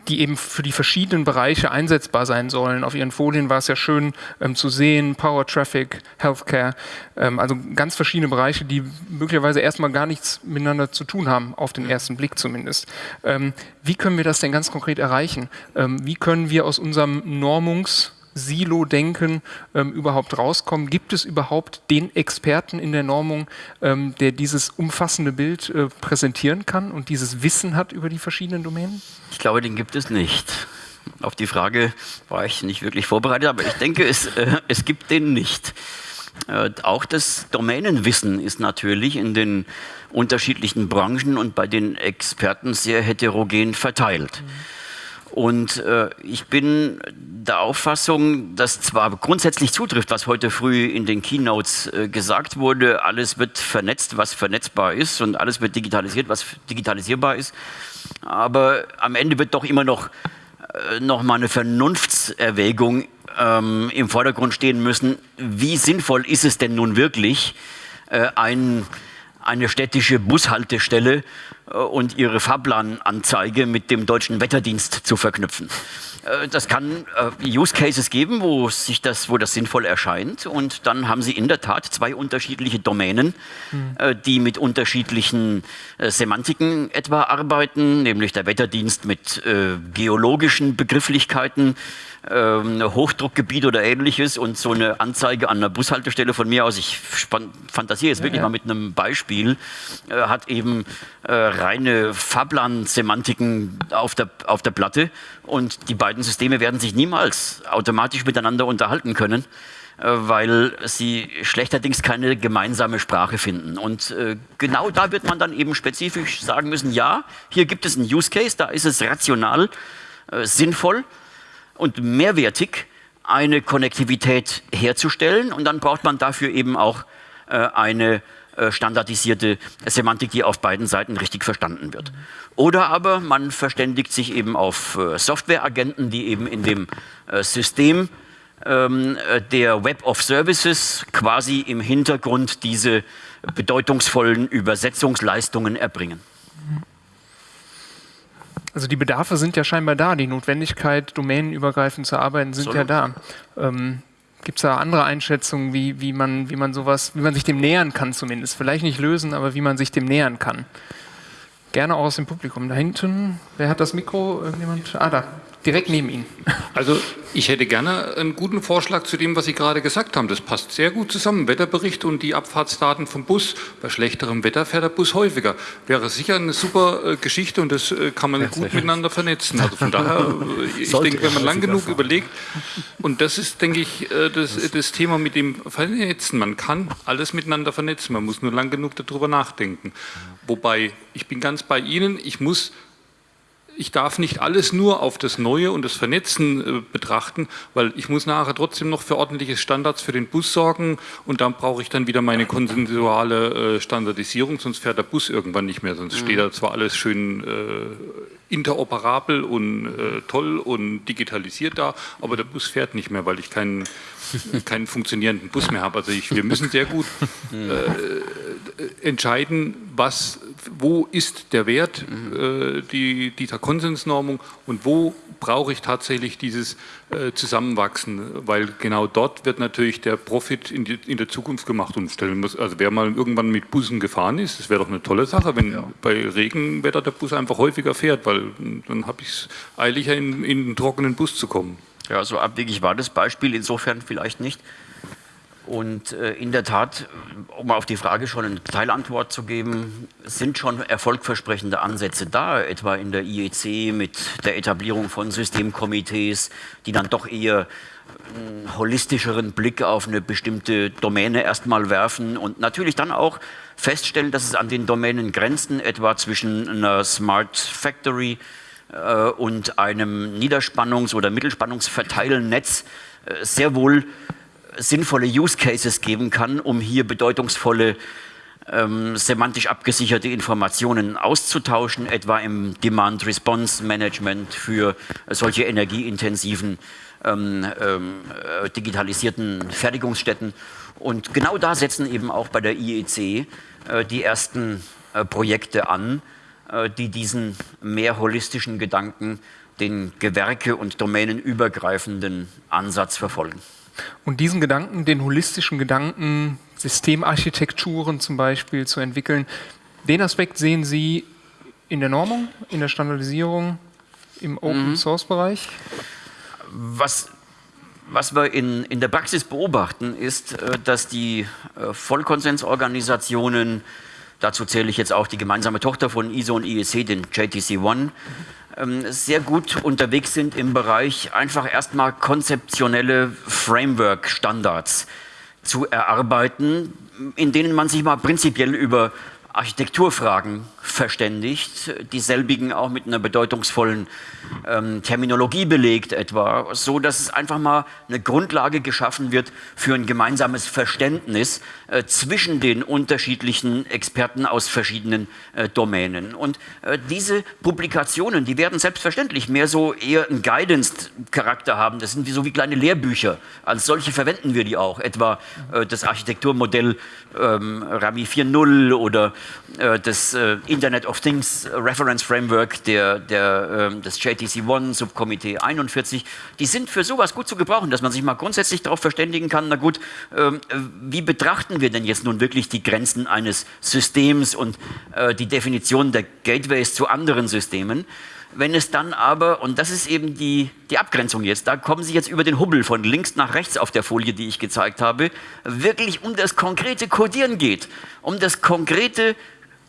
die eben für die verschiedenen Bereiche einsetzbar sein sollen. Auf Ihren Folien war es ja schön ähm, zu sehen, Power Traffic, Healthcare, ähm, also ganz verschiedene Bereiche, die möglicherweise erstmal gar nichts miteinander zu tun haben, auf den ersten Blick zumindest. Ähm, wie können wir das denn ganz konkret erreichen? Ähm, wie können wir aus unserem Normungs- Silo-Denken ähm, überhaupt rauskommen? Gibt es überhaupt den Experten in der Normung, ähm, der dieses umfassende Bild äh, präsentieren kann und dieses Wissen hat über die verschiedenen Domänen? Ich glaube, den gibt es nicht. Auf die Frage war ich nicht wirklich vorbereitet, aber ich denke, es, äh, es gibt den nicht. Äh, auch das Domänenwissen ist natürlich in den unterschiedlichen Branchen und bei den Experten sehr heterogen verteilt. Mhm. Und äh, ich bin der Auffassung, dass zwar grundsätzlich zutrifft, was heute früh in den Keynotes äh, gesagt wurde, alles wird vernetzt, was vernetzbar ist und alles wird digitalisiert, was digitalisierbar ist. Aber am Ende wird doch immer noch, äh, noch mal eine Vernunftserwägung ähm, im Vordergrund stehen müssen. Wie sinnvoll ist es denn nun wirklich, äh, ein, eine städtische Bushaltestelle äh, und ihre Fahrplananzeige mit dem deutschen Wetterdienst zu verknüpfen. Äh, das kann äh, Use Cases geben, wo, sich das, wo das sinnvoll erscheint. Und dann haben Sie in der Tat zwei unterschiedliche Domänen, mhm. die mit unterschiedlichen Semantiken etwa arbeiten, nämlich der Wetterdienst mit geologischen Begrifflichkeiten, ähm, Hochdruckgebiet oder ähnliches und so eine Anzeige an einer Bushaltestelle von mir aus, ich fantasiere jetzt wirklich ja, ja. mal mit einem Beispiel, äh, hat eben äh, reine Fahrplan-Semantiken auf der, auf der Platte und die beiden Systeme werden sich niemals automatisch miteinander unterhalten können äh, weil sie schlechterdings keine gemeinsame Sprache finden. Und äh, genau da wird man dann eben spezifisch sagen müssen, ja, hier gibt es einen Use Case, da ist es rational, äh, sinnvoll, und mehrwertig eine Konnektivität herzustellen. Und dann braucht man dafür eben auch äh, eine äh, standardisierte Semantik, die auf beiden Seiten richtig verstanden wird. Oder aber man verständigt sich eben auf äh, Softwareagenten, die eben in dem äh, System ähm, äh, der Web of Services quasi im Hintergrund diese bedeutungsvollen Übersetzungsleistungen erbringen. Also die Bedarfe sind ja scheinbar da, die Notwendigkeit, domänenübergreifend zu arbeiten, sind Absolut. ja da. Ähm, Gibt es da andere Einschätzungen, wie, wie, man, wie man sowas, wie man sich dem nähern kann zumindest? Vielleicht nicht lösen, aber wie man sich dem nähern kann. Gerne auch aus dem Publikum. Da hinten, wer hat das Mikro? Irgendjemand? Ah, da direkt neben Ihnen. Also ich hätte gerne einen guten Vorschlag zu dem, was Sie gerade gesagt haben. Das passt sehr gut zusammen. Wetterbericht und die Abfahrtsdaten vom Bus. Bei schlechterem Wetter fährt der Bus häufiger. Wäre sicher eine super äh, Geschichte und das äh, kann man ja, gut miteinander vernetzen. Also von daher, äh, ich denke, wenn man lang genug überlegt, und das ist, denke ich, das, das Thema mit dem Vernetzen. Man kann alles miteinander vernetzen. Man muss nur lang genug darüber nachdenken. Wobei, ich bin ganz bei Ihnen, ich muss ich darf nicht alles nur auf das Neue und das Vernetzen äh, betrachten, weil ich muss nachher trotzdem noch für ordentliche Standards für den Bus sorgen und dann brauche ich dann wieder meine konsensuale äh, Standardisierung, sonst fährt der Bus irgendwann nicht mehr, sonst mhm. steht da zwar alles schön äh, interoperabel und äh, toll und digitalisiert da, aber der Bus fährt nicht mehr, weil ich keinen, keinen funktionierenden Bus mehr habe. Also ich, wir müssen sehr gut mhm. äh, entscheiden, was wo ist der Wert mhm. äh, die, dieser Konsensnormung und wo brauche ich tatsächlich dieses äh, Zusammenwachsen, weil genau dort wird natürlich der Profit in, die, in der Zukunft gemacht und stellen muss, also wer mal irgendwann mit Bussen gefahren ist, das wäre doch eine tolle Sache, wenn ja. bei Regenwetter der Bus einfach häufiger fährt, weil dann habe ich es eiliger in, in einen trockenen Bus zu kommen. Ja, so abwegig war das Beispiel insofern vielleicht nicht. Und äh, in der Tat, um auf die Frage schon eine Teilantwort zu geben, sind schon erfolgversprechende Ansätze da, etwa in der IEC mit der Etablierung von Systemkomitees, die dann doch eher einen holistischeren Blick auf eine bestimmte Domäne erstmal werfen und natürlich dann auch feststellen, dass es an den Domänen Grenzen etwa zwischen einer Smart Factory äh, und einem Niederspannungs- oder Mittelspannungsverteilnetz äh, sehr wohl sinnvolle Use Cases geben kann, um hier bedeutungsvolle ähm, semantisch abgesicherte Informationen auszutauschen, etwa im Demand-Response-Management für solche energieintensiven ähm, ähm, äh, digitalisierten Fertigungsstätten. Und genau da setzen eben auch bei der IEC äh, die ersten äh, Projekte an, äh, die diesen mehr holistischen Gedanken, den gewerke- und domänenübergreifenden Ansatz verfolgen. Und diesen Gedanken, den holistischen Gedanken, Systemarchitekturen zum Beispiel zu entwickeln, den Aspekt sehen Sie in der Normung, in der Standardisierung, im Open-Source-Bereich? Mhm. Was, was wir in, in der Praxis beobachten, ist, äh, dass die äh, Vollkonsensorganisationen, dazu zähle ich jetzt auch die gemeinsame Tochter von ISO und IEC, den JTC One, ähm, sehr gut unterwegs sind im Bereich einfach erstmal konzeptionelle Framework-Standards zu erarbeiten, in denen man sich mal prinzipiell über Architekturfragen verständigt, dieselbigen auch mit einer bedeutungsvollen ähm, Terminologie belegt etwa, so dass es einfach mal eine Grundlage geschaffen wird für ein gemeinsames Verständnis äh, zwischen den unterschiedlichen Experten aus verschiedenen äh, Domänen. Und äh, diese Publikationen, die werden selbstverständlich mehr so eher einen Guidance-Charakter haben. Das sind wie so wie kleine Lehrbücher. Als solche verwenden wir die auch, etwa äh, das Architekturmodell ähm, RAMI 4.0 oder das äh, Internet of Things Reference Framework der, der, ähm, des JTC One Subkomitee 41. Die sind für sowas gut zu gebrauchen, dass man sich mal grundsätzlich darauf verständigen kann, na gut, ähm, wie betrachten wir denn jetzt nun wirklich die Grenzen eines Systems und äh, die Definition der Gateways zu anderen Systemen? Wenn es dann aber, und das ist eben die, die Abgrenzung jetzt, da kommen Sie jetzt über den Hubbel von links nach rechts auf der Folie, die ich gezeigt habe, wirklich um das konkrete Codieren geht, um das konkrete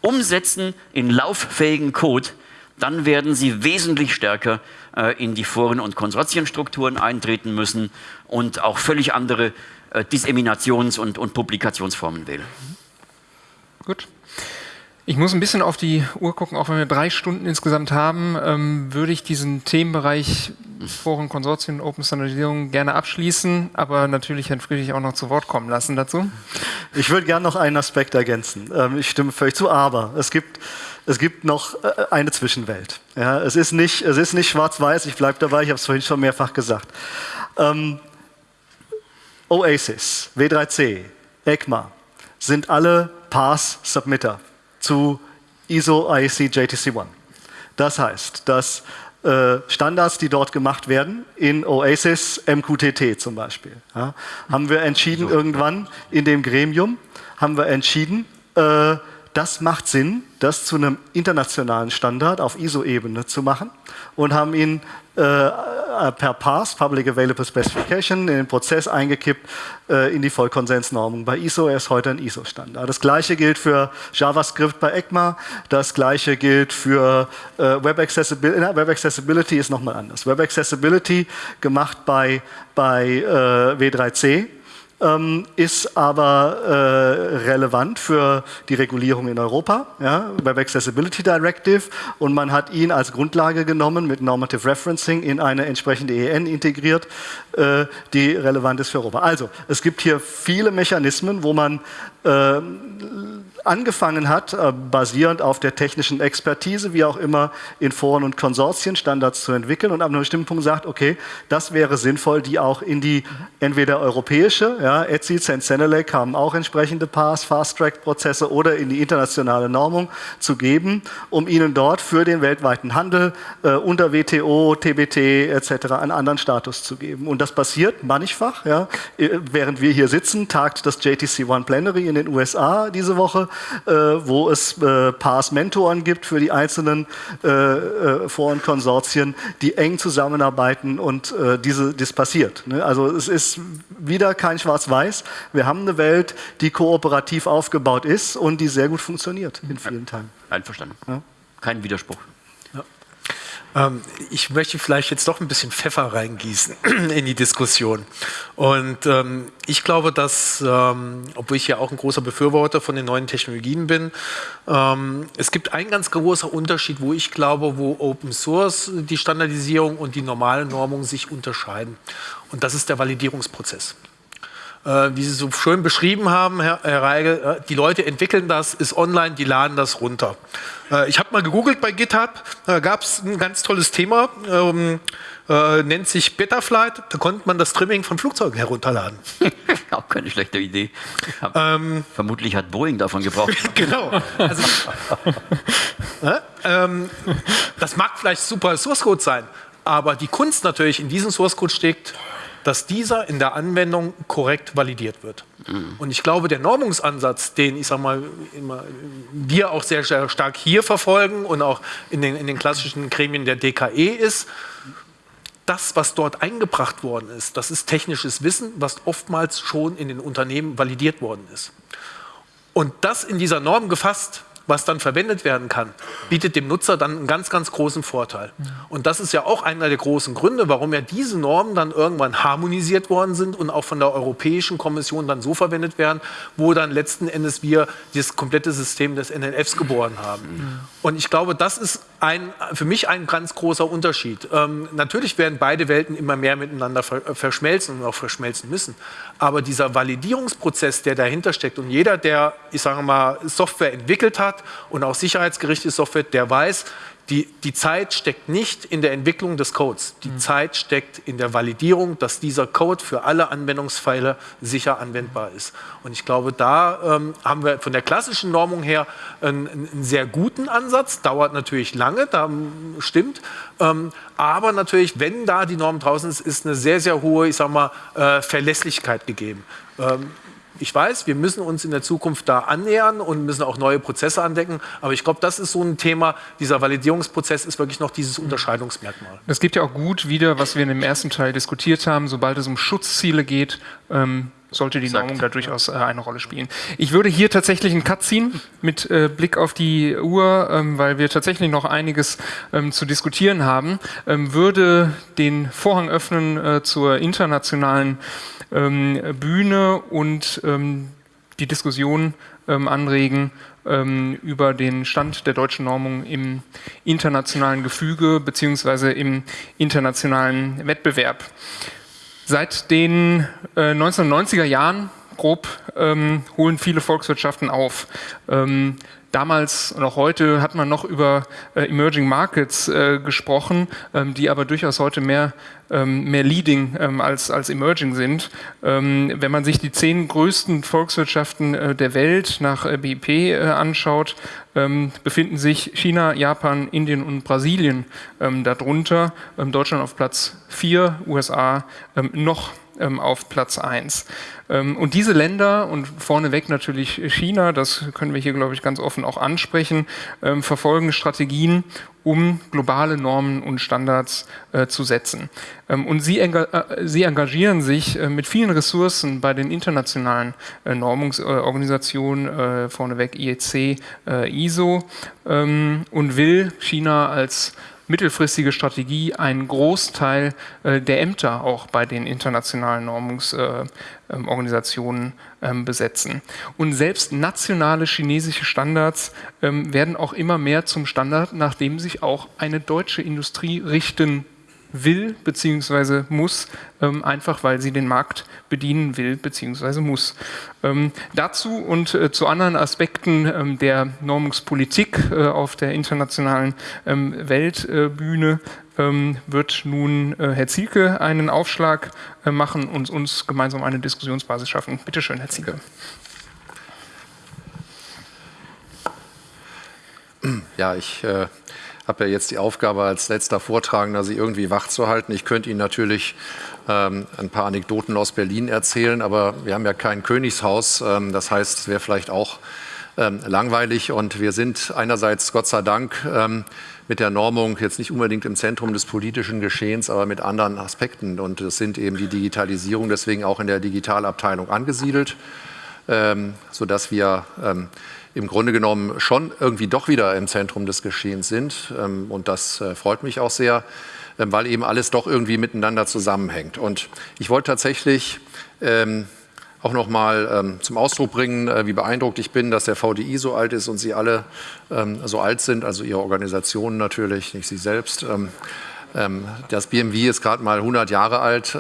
umsetzen in lauffähigen Code, dann werden sie wesentlich stärker äh, in die Foren- und Konsortienstrukturen eintreten müssen und auch völlig andere äh, Disseminations- und, und Publikationsformen wählen. Gut. Ich muss ein bisschen auf die Uhr gucken, auch wenn wir drei Stunden insgesamt haben, ähm, würde ich diesen Themenbereich Foren, Konsortien, Open Standardisierung gerne abschließen, aber natürlich Herrn Friedrich auch noch zu Wort kommen lassen dazu. Ich würde gerne noch einen Aspekt ergänzen. Ähm, ich stimme völlig zu, aber es gibt, es gibt noch äh, eine Zwischenwelt. Ja, es ist nicht, nicht schwarz-weiß, ich bleibe dabei, ich habe es vorhin schon mehrfach gesagt. Ähm, Oasis, W3C, ECMA sind alle Pass-Submitter zu ISO IEC JTC One. Das heißt, dass äh, Standards, die dort gemacht werden, in Oasis MQTT zum Beispiel, ja, haben wir entschieden irgendwann in dem Gremium, haben wir entschieden, äh, das macht Sinn, das zu einem internationalen Standard auf ISO-Ebene zu machen und haben ihn äh, per PAS, Public Available Specification, in den Prozess eingekippt äh, in die Vollkonsensnormung. Bei ISO er ist heute ein ISO-Standard. Das gleiche gilt für JavaScript bei ECMA, das gleiche gilt für äh, Web, Accessibility. Web Accessibility ist nochmal anders. Web Accessibility gemacht bei, bei äh, W3C ähm, ist aber äh, relevant für die Regulierung in Europa, ja, Web Accessibility Directive, und man hat ihn als Grundlage genommen mit Normative Referencing in eine entsprechende EN integriert, äh, die relevant ist für Europa. Also, es gibt hier viele Mechanismen, wo man äh, angefangen hat, äh, basierend auf der technischen Expertise, wie auch immer, in Foren und Konsortien Standards zu entwickeln und ab einem bestimmten Punkt sagt, okay, das wäre sinnvoll, die auch in die entweder europäische, ja, ETSI, Sensenelec haben auch entsprechende Pass, Fast-Track-Prozesse oder in die internationale Normung zu geben, um ihnen dort für den weltweiten Handel äh, unter WTO, TBT etc. einen anderen Status zu geben. Und das passiert mannigfach. Ja. Äh, während wir hier sitzen, tagt das JTC One Plenary in den USA diese Woche, wo es äh, Pass-Mentoren gibt für die einzelnen äh, äh, Forenkonsortien, die eng zusammenarbeiten und äh, diese, das passiert. Ne? Also es ist wieder kein Schwarz-Weiß. Wir haben eine Welt, die kooperativ aufgebaut ist und die sehr gut funktioniert in vielen Teilen. Einverstanden. Ja? Kein Widerspruch. Ähm, ich möchte vielleicht jetzt doch ein bisschen Pfeffer reingießen in die Diskussion. Und ähm, ich glaube, dass, ähm, obwohl ich ja auch ein großer Befürworter von den neuen Technologien bin, ähm, es gibt einen ganz großer Unterschied, wo ich glaube, wo Open Source, die Standardisierung und die normale Normung sich unterscheiden. Und das ist der Validierungsprozess wie Sie so schön beschrieben haben, Herr, Herr Reigel, äh, die Leute entwickeln das, ist online, die laden das runter. Äh, ich habe mal gegoogelt bei GitHub, da gab es ein ganz tolles Thema, ähm, äh, nennt sich Betaflight, da konnte man das Trimming von Flugzeugen herunterladen. Auch keine schlechte Idee. Ähm, Vermutlich hat Boeing davon gebraucht. genau. Also, äh, ähm, das mag vielleicht super Source Code sein, aber die Kunst natürlich in diesem Source Code steckt, dass dieser in der Anwendung korrekt validiert wird. Mhm. Und ich glaube, der Normungsansatz, den ich sag mal, immer, wir auch sehr, sehr stark hier verfolgen und auch in den, in den klassischen Gremien der DKE ist, das, was dort eingebracht worden ist, das ist technisches Wissen, was oftmals schon in den Unternehmen validiert worden ist. Und das in dieser Norm gefasst, was dann verwendet werden kann, bietet dem Nutzer dann einen ganz, ganz großen Vorteil. Und das ist ja auch einer der großen Gründe, warum ja diese Normen dann irgendwann harmonisiert worden sind und auch von der Europäischen Kommission dann so verwendet werden, wo dann letzten Endes wir das komplette System des NNFs geboren haben. Und ich glaube, das ist ein, für mich ein ganz großer Unterschied. Ähm, natürlich werden beide Welten immer mehr miteinander verschmelzen und auch verschmelzen müssen. Aber dieser Validierungsprozess, der dahinter steckt und jeder, der, ich sage mal, Software entwickelt hat und auch sicherheitsgerichtete Software, der weiß, die, die Zeit steckt nicht in der Entwicklung des Codes. Die mhm. Zeit steckt in der Validierung, dass dieser Code für alle Anwendungsfälle sicher anwendbar ist. Und ich glaube, da ähm, haben wir von der klassischen Normung her einen, einen, sehr guten Ansatz. Dauert natürlich lange, da stimmt. Ähm, aber natürlich, wenn da die Norm draußen ist, ist eine sehr, sehr hohe, ich sag mal, äh, Verlässlichkeit gegeben. Ähm, ich weiß, wir müssen uns in der Zukunft da annähern und müssen auch neue Prozesse andecken. Aber ich glaube, das ist so ein Thema. Dieser Validierungsprozess ist wirklich noch dieses Unterscheidungsmerkmal. Das gibt ja auch gut wieder, was wir in dem ersten Teil diskutiert haben. Sobald es um Schutzziele geht, ähm, sollte die Normung da durchaus äh, eine Rolle spielen. Ich würde hier tatsächlich einen Cut ziehen mit äh, Blick auf die Uhr, ähm, weil wir tatsächlich noch einiges ähm, zu diskutieren haben. Ähm, würde den Vorhang öffnen äh, zur internationalen Bühne und ähm, die Diskussion ähm, anregen ähm, über den Stand der deutschen Normung im internationalen Gefüge beziehungsweise im internationalen Wettbewerb. Seit den äh, 1990er Jahren grob ähm, holen viele Volkswirtschaften auf. Ähm, damals und auch heute hat man noch über äh, Emerging Markets äh, gesprochen, ähm, die aber durchaus heute mehr, ähm, mehr Leading ähm, als, als Emerging sind. Ähm, wenn man sich die zehn größten Volkswirtschaften äh, der Welt nach äh, BIP äh, anschaut, ähm, befinden sich China, Japan, Indien und Brasilien ähm, darunter. Deutschland auf Platz 4, USA noch ähm, auf Platz 1. Ähm, und diese Länder und vorneweg natürlich China, das können wir hier, glaube ich, ganz offen auch ansprechen, ähm, verfolgen Strategien, um globale Normen und Standards äh, zu setzen. Ähm, und sie, enga äh, sie, engagieren sich äh, mit vielen Ressourcen bei den internationalen äh, Normungsorganisationen, äh, vorneweg IEC, äh, ISO, ähm, und will China als mittelfristige Strategie einen Großteil äh, der Ämter auch bei den internationalen Normungsorganisationen äh, ähm, besetzen. Und selbst nationale chinesische Standards ähm, werden auch immer mehr zum Standard, nach dem sich auch eine deutsche Industrie richten will bzw. muss, ähm, einfach weil sie den Markt bedienen will bzw. muss. Ähm, dazu und äh, zu anderen Aspekten ähm, der Normungspolitik äh, auf der internationalen ähm, Weltbühne ähm, wird nun äh, Herr Zielke einen Aufschlag äh, machen und uns gemeinsam eine Diskussionsbasis schaffen. Bitte schön, Herr Zielke. Ja, ich äh, habe ja jetzt die Aufgabe, als letzter Vortragender Sie irgendwie wach zu halten. Ich könnte Ihnen natürlich ähm, ein paar Anekdoten aus Berlin erzählen, aber wir haben ja kein Königshaus. Ähm, das heißt, es wäre vielleicht auch ähm, langweilig. Und wir sind einerseits, Gott sei Dank, ähm, mit der Normung jetzt nicht unbedingt im Zentrum des politischen Geschehens, aber mit anderen Aspekten. Und das sind eben die Digitalisierung, deswegen auch in der Digitalabteilung angesiedelt, ähm, sodass wir ähm, im Grunde genommen schon irgendwie doch wieder im Zentrum des Geschehens sind. Ähm, und das äh, freut mich auch sehr, ähm, weil eben alles doch irgendwie miteinander zusammenhängt. Und ich wollte tatsächlich ähm, auch noch mal zum Ausdruck bringen, äh, wie beeindruckt ich bin, dass der VDI so alt ist und Sie alle so alt sind, also Ihre Organisationen natürlich, nicht Sie selbst. Das BMW ist gerade mal 100 Jahre alt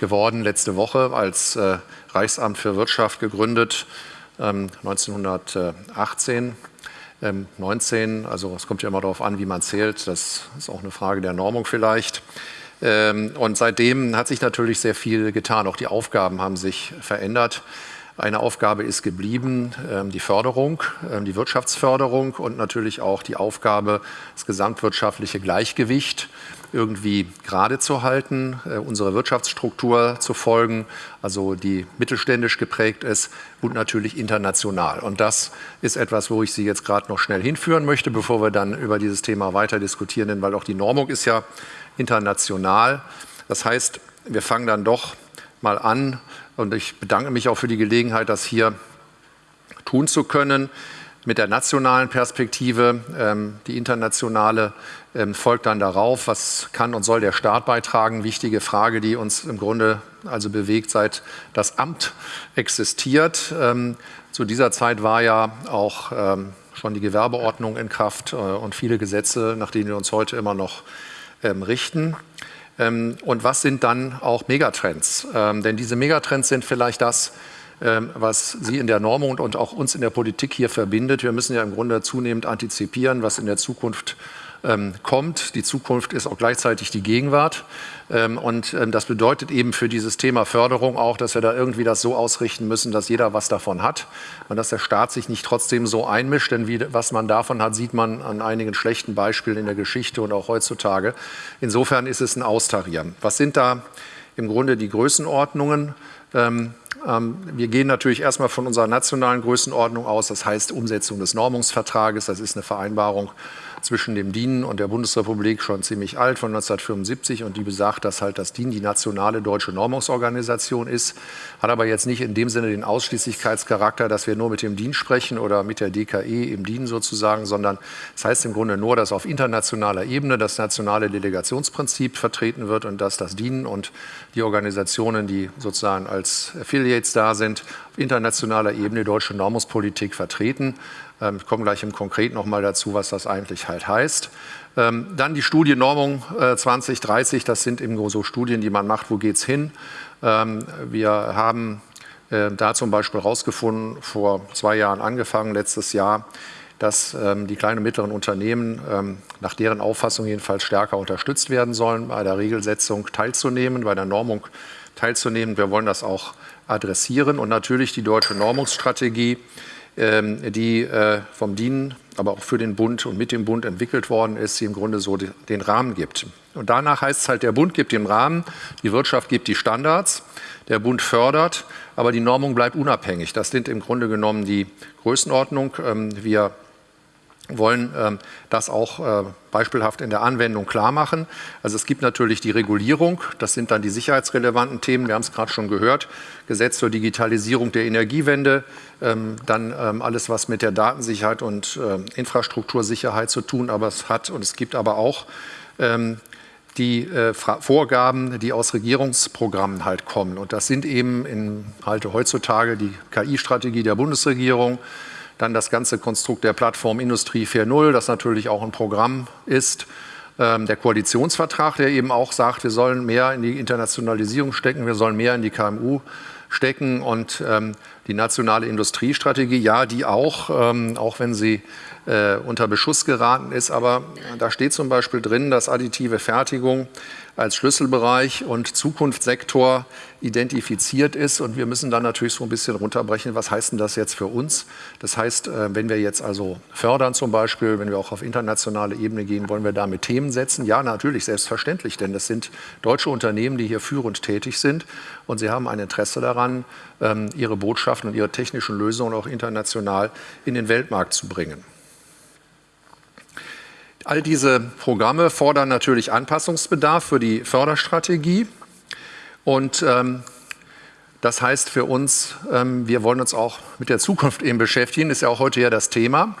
geworden, letzte Woche als äh, Reichsamt für Wirtschaft gegründet, 1918. Ähm, 19, also es kommt ja immer darauf an, wie man zählt, das ist auch eine Frage der Normung vielleicht. Ähm, und seitdem hat sich natürlich sehr viel getan. Auch die Aufgaben haben sich verändert. Eine Aufgabe ist geblieben, ähm, die Förderung, ähm, die Wirtschaftsförderung und natürlich auch die Aufgabe, das gesamtwirtschaftliche Gleichgewicht irgendwie gerade zu halten, äh, unsere Wirtschaftsstruktur zu folgen, also die mittelständisch geprägt ist und natürlich international. Und das ist etwas, wo ich Sie jetzt gerade noch schnell hinführen möchte, bevor wir dann über dieses Thema weiter diskutieren, denn weil auch die Normung ist ja international. Das heißt, wir fangen dann doch mal an und ich bedanke mich auch für die Gelegenheit, das hier tun zu können mit der nationalen Perspektive. Ähm, die internationale folgt dann darauf, was kann und soll der Staat beitragen. Wichtige Frage, die uns im Grunde also bewegt, seit das Amt existiert. Ähm, zu dieser Zeit war ja auch ähm, schon die Gewerbeordnung in Kraft äh, und viele Gesetze, nach denen wir uns heute immer noch ähm, richten. Ähm, und was sind dann auch Megatrends? Ähm, denn diese Megatrends sind vielleicht das, was Sie in der Normung und auch uns in der Politik hier verbindet. Wir müssen ja im Grunde zunehmend antizipieren, was in der Zukunft ähm, kommt. Die Zukunft ist auch gleichzeitig die Gegenwart. Ähm, und ähm, das bedeutet eben für dieses Thema Förderung auch, dass wir da irgendwie das so ausrichten müssen, dass jeder was davon hat und dass der Staat sich nicht trotzdem so einmischt. Denn wie, was man davon hat, sieht man an einigen schlechten Beispielen in der Geschichte und auch heutzutage. Insofern ist es ein Austarieren. Was sind da im Grunde die Größenordnungen? Ähm, ähm, wir gehen natürlich erstmal von unserer nationalen Größenordnung aus, das heißt Umsetzung des Normungsvertrages, das ist eine Vereinbarung zwischen dem DIN und der Bundesrepublik schon ziemlich alt, von 1975 und die besagt, dass halt das DIN die nationale deutsche Normungsorganisation ist, hat aber jetzt nicht in dem Sinne den Ausschließlichkeitscharakter, dass wir nur mit dem DIN sprechen oder mit der DKE im DIN sozusagen, sondern das heißt im Grunde nur, dass auf internationaler Ebene das nationale Delegationsprinzip vertreten wird und dass das DIN und die Organisationen, die sozusagen als Affiliates da sind, auf internationaler Ebene deutsche Normungspolitik vertreten. Ähm, ich komme gleich im Konkreten noch mal dazu, was das eigentlich halt heißt. Ähm, dann die Studie Normung 2030, äh, das sind eben so Studien, die man macht, wo geht es hin. Ähm, wir haben äh, da zum Beispiel herausgefunden, vor zwei Jahren angefangen, letztes Jahr, dass die kleinen und mittleren Unternehmen nach deren Auffassung jedenfalls stärker unterstützt werden sollen, bei der Regelsetzung teilzunehmen, bei der Normung teilzunehmen. Wir wollen das auch adressieren und natürlich die deutsche Normungsstrategie ähm, die äh, vom DIN, aber auch für den Bund und mit dem Bund entwickelt worden ist, die im Grunde so den Rahmen gibt. Und danach heißt es halt, der Bund gibt den Rahmen, die Wirtschaft gibt die Standards, der Bund fördert, aber die Normung bleibt unabhängig. Das sind im Grunde genommen die Größenordnung. Ähm, wir wollen ähm, das auch äh, beispielhaft in der Anwendung klar machen. Also es gibt natürlich die Regulierung, das sind dann die sicherheitsrelevanten Themen, wir haben es gerade schon gehört, Gesetz zur Digitalisierung der Energiewende, ähm, dann ähm, alles, was mit der Datensicherheit und Infrastruktursicherheit zu tun aber es hat. Und es gibt aber auch die äh, Vorgaben, die aus Regierungsprogrammen halt kommen. Und das sind eben in, halt heutzutage die KI-Strategie der Bundesregierung, dann das ganze Konstrukt der Plattform Industrie 4.0, das natürlich auch ein Programm ist. Ähm, der Koalitionsvertrag, der eben auch sagt, wir sollen mehr in die Internationalisierung stecken, wir sollen mehr in die KMU stecken und ähm, die nationale Industriestrategie, ja, die auch, ähm, auch wenn sie äh, unter Beschuss geraten ist, aber da steht zum Beispiel drin, dass additive Fertigung als Schlüsselbereich und Zukunftssektor identifiziert ist. Und wir müssen dann natürlich so ein bisschen runterbrechen, was heißt denn das jetzt für uns? Das heißt, äh, wenn wir jetzt also fördern zum Beispiel, wenn wir auch auf internationale Ebene gehen, wollen wir damit Themen setzen? Ja, natürlich, selbstverständlich, denn das sind deutsche Unternehmen, die hier führend tätig sind und sie haben ein Interesse daran, ähm, ihre Botschaften und ihre technischen Lösungen auch international in den Weltmarkt zu bringen. All diese Programme fordern natürlich Anpassungsbedarf für die Förderstrategie. Und ähm, das heißt für uns, ähm, wir wollen uns auch mit der Zukunft eben beschäftigen, ist ja auch heute ja das Thema.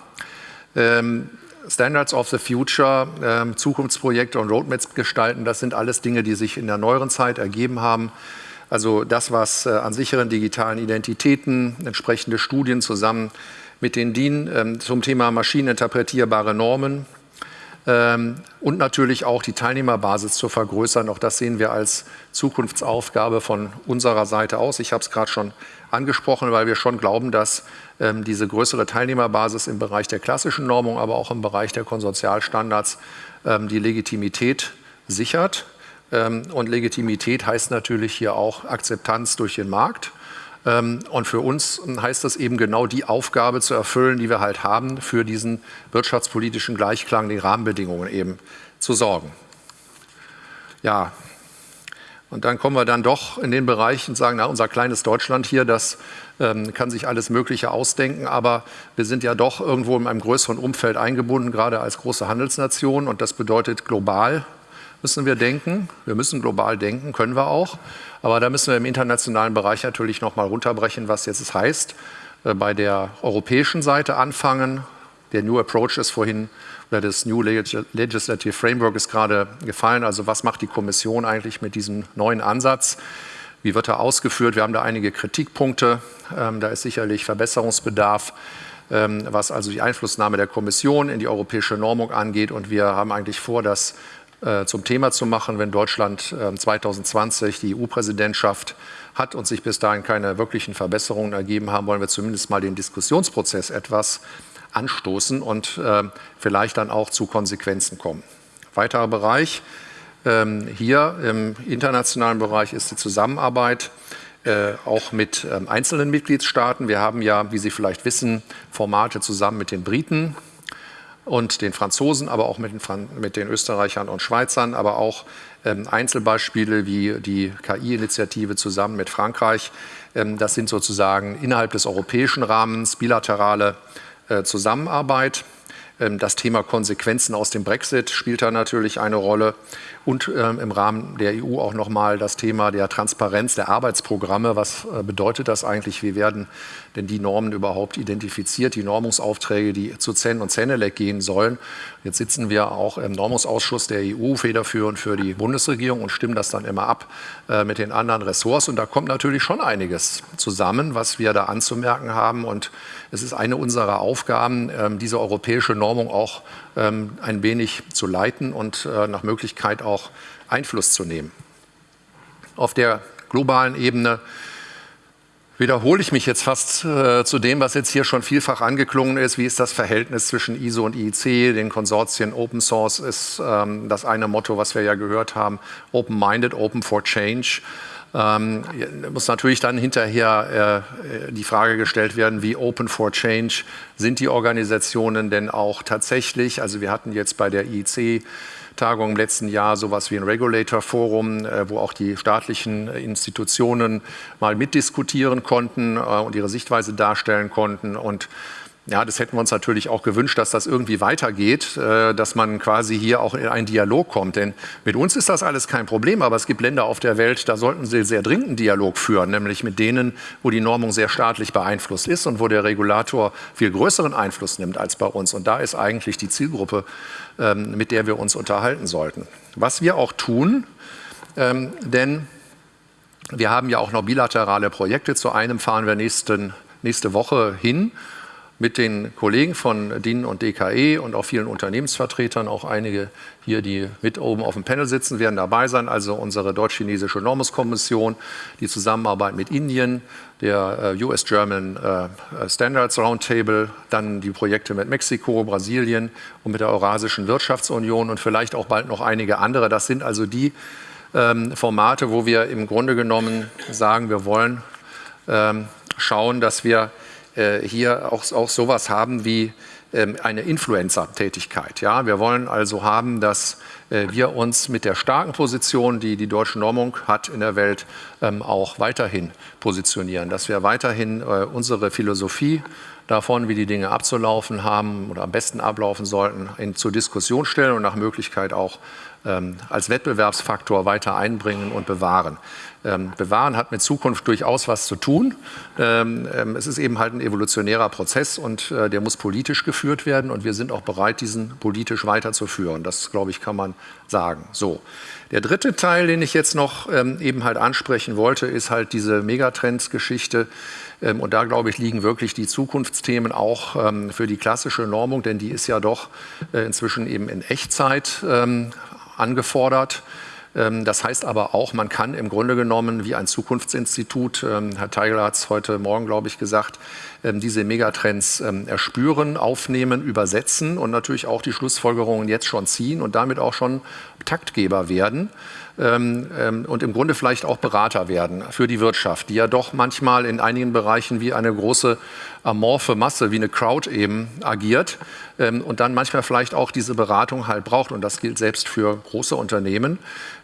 Ähm, Standards of the Future, ähm, Zukunftsprojekte und Roadmaps gestalten, das sind alles Dinge, die sich in der neueren Zeit ergeben haben. Also das, was äh, an sicheren digitalen Identitäten, entsprechende Studien zusammen mit den DIN ähm, zum Thema maschineninterpretierbare Normen, und natürlich auch die Teilnehmerbasis zu vergrößern. Auch das sehen wir als Zukunftsaufgabe von unserer Seite aus. Ich habe es gerade schon angesprochen, weil wir schon glauben, dass ähm, diese größere Teilnehmerbasis im Bereich der klassischen Normung, aber auch im Bereich der Konsortialstandards ähm, die Legitimität sichert. und Legitimität heißt natürlich hier auch Akzeptanz durch den Markt. Ähm, und für uns heißt das eben genau die Aufgabe zu erfüllen, die wir halt haben, für diesen wirtschaftspolitischen Gleichklang, die Rahmenbedingungen eben zu sorgen. Ja, und dann kommen wir dann doch in den Bereich und sagen, na, unser kleines Deutschland hier, das ähm, kann sich alles Mögliche ausdenken, aber wir sind ja doch irgendwo in einem größeren Umfeld eingebunden, gerade als große Handelsnation. Und das bedeutet global müssen wir denken. Wir müssen global denken, können wir auch. Aber da müssen wir im internationalen Bereich natürlich noch mal runterbrechen, was jetzt heißt. Äh, bei der europäischen Seite anfangen. Der New Approach ist vorhin, oder das New Legislative Framework ist gerade gefallen. Also was macht die Kommission eigentlich mit diesem neuen Ansatz? Wie wird er ausgeführt? Wir haben da einige Kritikpunkte. Ähm, da ist sicherlich Verbesserungsbedarf ähm, was also die Einflussnahme der Kommission in die europäische Normung angeht. Und wir haben eigentlich vor, das äh, zum Thema zu machen, wenn Deutschland 2020 ähm, die EU-Präsidentschaft hat und sich bis dahin keine wirklichen Verbesserungen ergeben haben, wollen wir zumindest mal den Diskussionsprozess etwas anstoßen und ähm, vielleicht dann auch zu Konsequenzen kommen. Weiterer Bereich ähm, hier im internationalen Bereich ist die Zusammenarbeit äh, auch mit einzelnen Mitgliedstaaten. Wir haben ja, wie Sie vielleicht wissen, Formate zusammen mit den Briten und den Franzosen, aber auch mit den, mit den Österreichern und Schweizern, aber auch ähm, Einzelbeispiele wie die KI-Initiative zusammen mit Frankreich. Ähm, das sind sozusagen innerhalb des europäischen Rahmens bilaterale äh, Zusammenarbeit. Ähm, das Thema Konsequenzen aus dem Brexit spielt da natürlich eine Rolle und ähm, im Rahmen der EU auch nochmal das Thema der Transparenz der Arbeitsprogramme. Was äh, bedeutet das eigentlich? Wie werden denn die Normen überhaupt identifiziert, die Normungsaufträge, die zu Zen und Zenelec gehen sollen? Jetzt sitzen wir auch im Normungsausschuss der EU federführend für die Bundesregierung und stimmen das dann immer ab äh, mit den anderen Ressorts. Und da kommt natürlich schon einiges zusammen, was wir da anzumerken haben. Und es ist eine unserer Aufgaben, ähm, diese europäische Normung auch ein wenig zu leiten und äh, nach Möglichkeit auch Einfluss zu nehmen. Auf der globalen Ebene wiederhole ich mich jetzt fast äh, zu dem, was jetzt hier schon vielfach angeklungen ist. Wie ist das Verhältnis zwischen ISO und IEC, den Konsortien? Open Source ist ähm, das eine Motto, was wir ja gehört haben. Open-minded, open for change. Ähm, muss natürlich dann hinterher äh, die Frage gestellt werden, wie Open for Change sind die Organisationen denn auch tatsächlich? Also wir hatten jetzt bei der IEC Tagung im letzten Jahr sowas wie ein Regulator-Forum, äh, wo auch die staatlichen Institutionen mal mitdiskutieren konnten äh, und ihre Sichtweise darstellen konnten. Und ja, das hätten wir uns natürlich auch gewünscht, dass das irgendwie weitergeht, äh, dass man quasi hier auch in einen Dialog kommt. Denn mit uns ist das alles kein Problem, aber es gibt Länder auf der Welt, da sollten sie sehr dringend einen Dialog führen, nämlich mit denen, wo die Normung sehr staatlich beeinflusst ist und wo der Regulator viel größeren Einfluss nimmt als bei uns. Und da ist eigentlich die Zielgruppe, ähm, mit der wir uns unterhalten sollten. Was wir auch tun, ähm, denn wir haben ja auch noch bilaterale Projekte. Zu einem fahren wir nächsten, nächste Woche hin mit den Kollegen von DIN und DKE und auch vielen Unternehmensvertretern, auch einige hier, die mit oben auf dem Panel sitzen, werden dabei sein. Also unsere deutsch-chinesische Normuskommission, die Zusammenarbeit mit Indien, der äh, US-German äh, Standards Roundtable, dann die Projekte mit Mexiko, Brasilien und mit der Eurasischen Wirtschaftsunion und vielleicht auch bald noch einige andere. Das sind also die ähm, Formate, wo wir im Grunde genommen sagen, wir wollen ähm, schauen, dass wir hier auch, auch sowas haben wie ähm, eine Influencer-Tätigkeit. Ja? Wir wollen also haben, dass äh, wir uns mit der starken Position, die die deutsche Normung hat in der Welt, ähm, auch weiterhin positionieren, dass wir weiterhin äh, unsere Philosophie davon, wie die Dinge abzulaufen haben oder am besten ablaufen sollten, in, zur Diskussion stellen und nach Möglichkeit auch ähm, als Wettbewerbsfaktor weiter einbringen und bewahren. Ähm, bewahren hat mit Zukunft durchaus was zu tun. Ähm, ähm, es ist eben halt ein evolutionärer Prozess und äh, der muss politisch geführt werden und wir sind auch bereit, diesen politisch weiterzuführen. Das, glaube ich, kann man sagen. So. Der dritte Teil, den ich jetzt noch ähm, eben halt ansprechen wollte, ist halt diese Megatrends-Geschichte. Ähm, und da, glaube ich, liegen wirklich die Zukunftsthemen auch ähm, für die klassische Normung, denn die ist ja doch äh, inzwischen eben in Echtzeit angefordert. Ähm, das heißt aber auch, man kann im Grunde genommen wie ein Zukunftsinstitut, ähm, Herr Teigler hat es heute Morgen, glaube ich, gesagt, ähm, diese Megatrends erspüren, aufnehmen, übersetzen und natürlich auch die Schlussfolgerungen jetzt schon ziehen und damit auch schon Taktgeber werden ähm, ähm, und im Grunde vielleicht auch Berater werden für die Wirtschaft, die ja doch manchmal in einigen Bereichen wie eine große amorphe Masse, wie eine Crowd eben agiert ähm, und dann manchmal vielleicht auch diese Beratung halt braucht. Und das gilt selbst für große Unternehmen,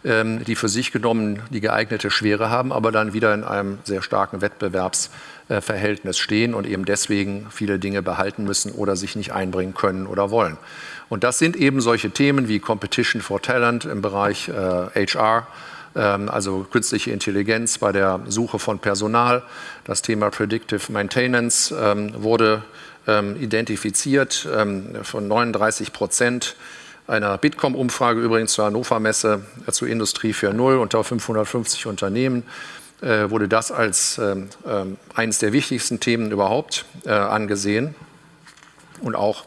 ähm, die für sich genommen die geeignete Schwere haben, aber dann wieder in einem sehr starken Wettbewerbsverhältnis stehen und eben deswegen viele Dinge behalten müssen oder sich nicht einbringen können oder wollen. Und das sind eben solche Themen wie Competition for Talent im Bereich äh, HR, ähm, also künstliche Intelligenz bei der Suche von Personal. Das Thema Predictive Maintenance ähm, wurde ähm, identifiziert von 39 Prozent einer Bitkom-Umfrage übrigens zur Hannover Messe äh, zur Industrie 4.0 unter 550 Unternehmen äh, wurde das als eines der wichtigsten Themen überhaupt äh, angesehen und auch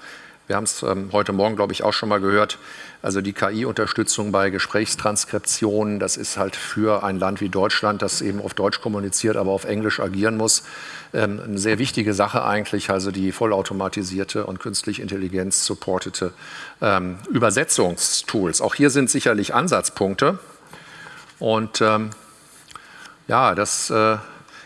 wir haben es ähm, heute Morgen, glaube ich, auch schon mal gehört. Also die KI-Unterstützung bei Gesprächstranskriptionen, das ist halt für ein Land wie Deutschland, das eben auf Deutsch kommuniziert, aber auf Englisch agieren muss, ähm, eine sehr wichtige Sache eigentlich. Also die vollautomatisierte und künstlich Intelligenz supportete ähm, Übersetzungstools. Auch hier sind sicherlich Ansatzpunkte. Und ähm, ja, das äh,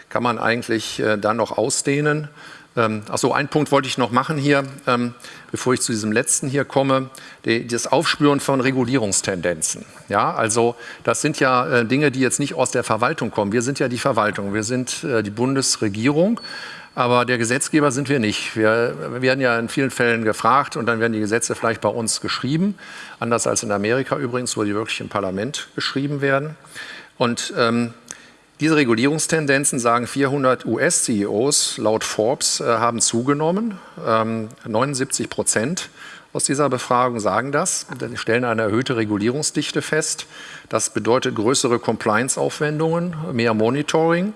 kann man eigentlich äh, dann noch ausdehnen. Ähm, Achso, einen Punkt wollte ich noch machen hier, ähm, bevor ich zu diesem letzten hier komme, die, das Aufspüren von Regulierungstendenzen. Ja, also das sind ja äh, Dinge, die jetzt nicht aus der Verwaltung kommen. Wir sind ja die Verwaltung, wir sind äh, die Bundesregierung. Aber der Gesetzgeber sind wir nicht. Wir werden ja in vielen Fällen gefragt und dann werden die Gesetze vielleicht bei uns geschrieben. Anders als in Amerika übrigens, wo die wirklich im Parlament geschrieben werden. Und ähm, diese Regulierungstendenzen, sagen 400 US-CEOs laut Forbes, äh, haben zugenommen. Ähm, 79 Prozent aus dieser Befragung sagen das. Sie stellen eine erhöhte Regulierungsdichte fest. Das bedeutet größere Compliance-Aufwendungen, mehr Monitoring.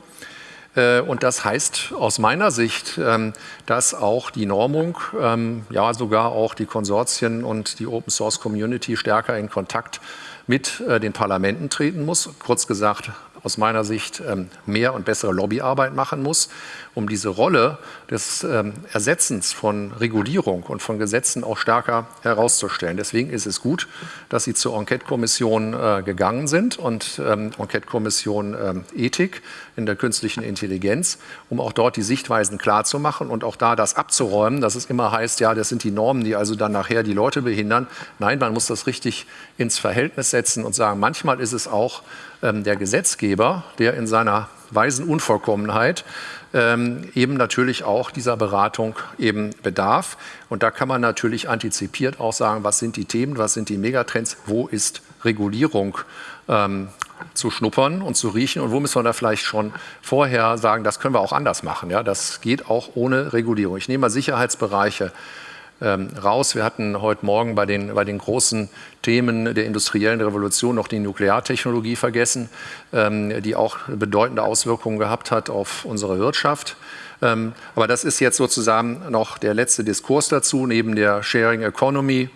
Äh, und das heißt aus meiner Sicht, ähm, dass auch die Normung, ähm, ja sogar auch die Konsortien und die Open Source Community stärker in Kontakt mit äh, den Parlamenten treten muss. Kurz gesagt, aus meiner Sicht ähm, mehr und bessere Lobbyarbeit machen muss, um diese Rolle des ähm, Ersetzens von Regulierung und von Gesetzen auch stärker herauszustellen. Deswegen ist es gut, dass Sie zur Enquete-Kommission äh, gegangen sind und ähm, Enquete-Kommission Ethik in der künstlichen Intelligenz, um auch dort die Sichtweisen klarzumachen und auch da das abzuräumen, dass es immer heißt, ja, das sind die Normen, die also dann nachher die Leute behindern. Nein, man muss das richtig ins Verhältnis setzen und sagen, manchmal ist es auch der Gesetzgeber, der in seiner weisen Unvollkommenheit ähm, eben natürlich auch dieser Beratung eben bedarf. Und da kann man natürlich antizipiert auch sagen, was sind die Themen, was sind die Megatrends, wo ist Regulierung ähm, zu schnuppern und zu riechen und wo müssen wir da vielleicht schon vorher sagen, das können wir auch anders machen. Ja? Das geht auch ohne Regulierung. Ich nehme mal Sicherheitsbereiche ähm, raus. Wir hatten heute Morgen bei den, bei den großen Themen der industriellen Revolution noch die Nukleartechnologie vergessen, ähm, die auch bedeutende Auswirkungen gehabt hat auf unsere Wirtschaft. Ähm, aber das ist jetzt sozusagen noch der letzte Diskurs dazu, neben der Sharing Economy,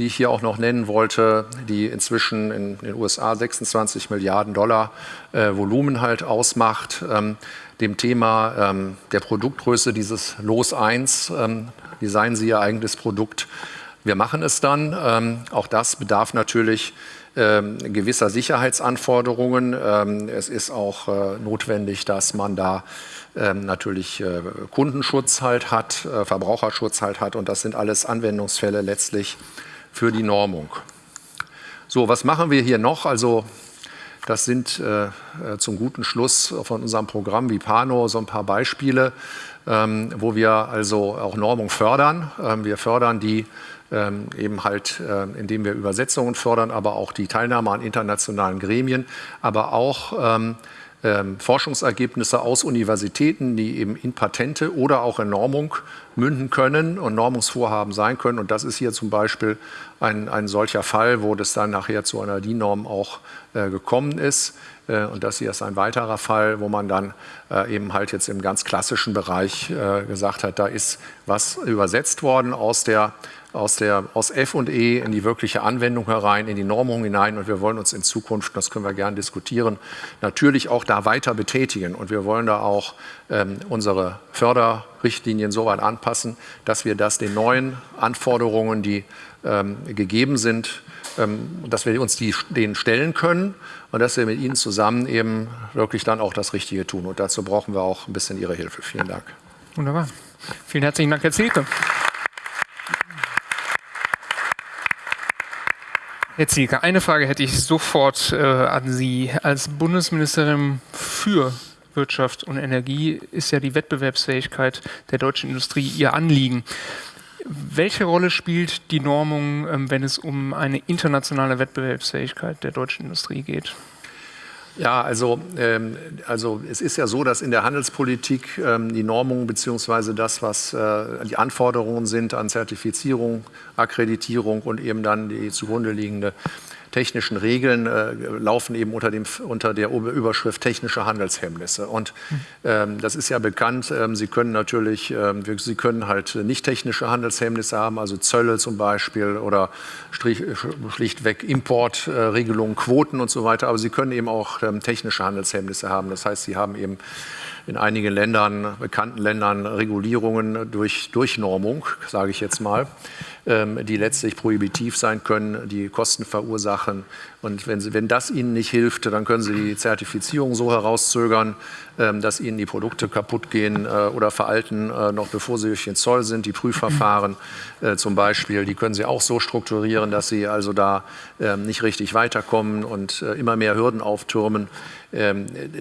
die ich hier auch noch nennen wollte, die inzwischen in den USA 26 Milliarden Dollar äh, Volumen halt ausmacht. Ähm, dem Thema ähm, der Produktgröße dieses Los 1, ähm, designen Sie Ihr eigenes Produkt. Wir machen es dann. Ähm, auch das bedarf natürlich ähm, gewisser Sicherheitsanforderungen. Ähm, es ist auch äh, notwendig, dass man da ähm, natürlich äh, Kundenschutz halt hat, äh, Verbraucherschutz halt hat und das sind alles Anwendungsfälle letztlich für die Normung. So, was machen wir hier noch? Also das sind äh, äh zum guten Schluss von unserem Programm Vipano so ein paar Beispiele, ähm, wo wir also auch Normung fördern. Ähm, wir fördern die ähm, eben halt, äh, indem wir Übersetzungen fördern, aber auch die Teilnahme an internationalen Gremien, aber auch ähm, Forschungsergebnisse aus Universitäten, die eben in Patente oder auch in Normung münden können und Normungsvorhaben sein können. Und das ist hier zum Beispiel ein, ein solcher Fall, wo das dann nachher zu einer DIN-Norm auch äh, gekommen ist. Äh, und das hier ist ein weiterer Fall, wo man dann äh, eben halt jetzt im ganz klassischen Bereich äh, gesagt hat, da ist was übersetzt worden aus der aus, der, aus F und E in die wirkliche Anwendung herein, in die Normung hinein. Und wir wollen uns in Zukunft, das können wir gerne diskutieren, natürlich auch da weiter betätigen. Und wir wollen da auch ähm, unsere Förderrichtlinien so weit anpassen, dass wir das den neuen Anforderungen, die ähm, gegeben sind, ähm, dass wir uns die, denen stellen können und dass wir mit Ihnen zusammen eben wirklich dann auch das Richtige tun. Und dazu brauchen wir auch ein bisschen Ihre Hilfe. Vielen Dank. Wunderbar. Vielen herzlichen Dank, Herr Zielke. Herr Zielke, eine Frage hätte ich sofort äh, an Sie. Als Bundesministerin für Wirtschaft und Energie ist ja die Wettbewerbsfähigkeit der deutschen Industrie Ihr Anliegen. Welche Rolle spielt die Normung, ähm, wenn es um eine internationale Wettbewerbsfähigkeit der deutschen Industrie geht? Ja, also, ähm, also es ist ja so, dass in der Handelspolitik ähm, die Normung bzw. das, was äh, die Anforderungen sind an Zertifizierung, Akkreditierung und eben dann die zugrunde liegende technischen Regeln äh, laufen eben unter, dem, unter der Überschrift technische Handelshemmnisse. Und ähm, das ist ja bekannt. Ähm, Sie können natürlich, ähm, Sie können halt nicht technische Handelshemmnisse haben, also Zölle zum Beispiel oder strich, schlichtweg Importregelungen, äh, Quoten und so weiter. Aber Sie können eben auch ähm, technische Handelshemmnisse haben. Das heißt, Sie haben eben in einigen Ländern, bekannten Ländern, Regulierungen durch Durchnormung, sage ich jetzt mal. Ähm, die letztlich prohibitiv sein können, die Kosten verursachen. Und wenn, Sie, wenn das Ihnen nicht hilft, dann können Sie die Zertifizierung so herauszögern, ähm, dass Ihnen die Produkte kaputt gehen äh, oder veralten, äh, noch bevor sie durch den Zoll sind. Die Prüfverfahren äh, zum Beispiel, die können Sie auch so strukturieren, dass Sie also da ähm, nicht richtig weiterkommen und immer mehr Hürden auftürmen.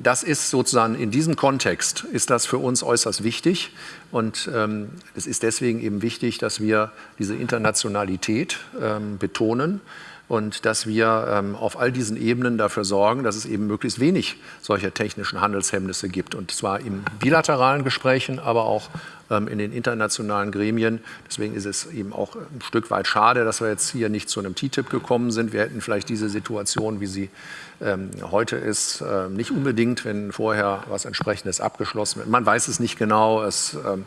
Das ist sozusagen in diesem Kontext ist das für uns äußerst wichtig. Und ähm, es ist deswegen eben wichtig, dass wir diese Internationalität ähm, betonen und dass wir ähm, auf all diesen Ebenen dafür sorgen, dass es eben möglichst wenig solcher technischen Handelshemmnisse gibt. Und zwar in bilateralen Gesprächen, aber auch ähm, in den internationalen Gremien. Deswegen ist es eben auch ein Stück weit schade, dass wir jetzt hier nicht zu einem TTIP gekommen sind. Wir hätten vielleicht diese Situation, wie sie ähm, heute ist, äh, nicht unbedingt, wenn vorher was entsprechendes abgeschlossen wird. Man weiß es nicht genau. Es ähm,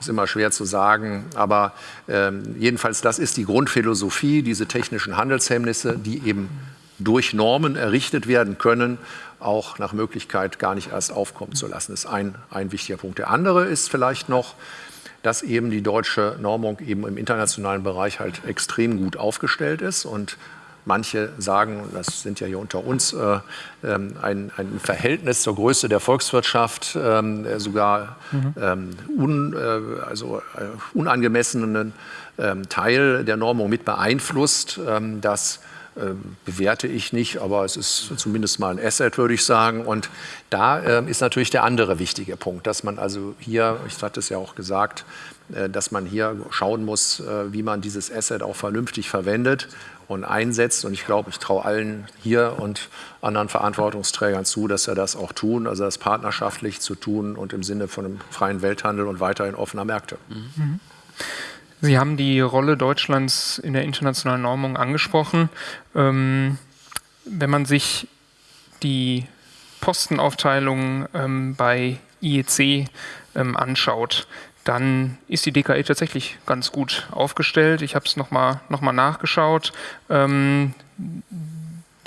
ist immer schwer zu sagen. Aber ähm, jedenfalls, das ist die Grundphilosophie, diese technischen Handelshemmnisse, die eben durch Normen errichtet werden können, auch nach Möglichkeit gar nicht erst aufkommen zu lassen. Das ist ein, ein wichtiger Punkt. Der andere ist vielleicht noch, dass eben die deutsche Normung eben im internationalen Bereich halt extrem gut aufgestellt ist und Manche sagen, das sind ja hier unter uns, äh, ähm, ein, ein, Verhältnis zur Größe der Volkswirtschaft äh, sogar mhm. ähm, un, äh, also, äh, unangemessenen ähm, Teil der Normung mit beeinflusst. Ähm, das ähm, bewerte ich nicht, aber es ist zumindest mal ein Asset, würde ich sagen. Und da ähm, ist natürlich der andere wichtige Punkt, dass man also hier, ich hatte es ja auch gesagt, äh, dass man hier schauen muss, äh, wie man dieses Asset auch vernünftig verwendet und einsetzt. Und ich glaube, ich traue allen hier und anderen Verantwortungsträgern zu, dass sie das auch tun, also das partnerschaftlich zu tun und im Sinne von einem freien Welthandel und weiterhin offener Märkte. Mhm. Sie haben die Rolle Deutschlands in der internationalen Normung angesprochen. Ähm, wenn man sich die Postenaufteilung ähm, bei IEC ähm, anschaut, dann ist die DKE tatsächlich ganz gut aufgestellt. Ich habe es nochmal noch mal nachgeschaut. Ähm,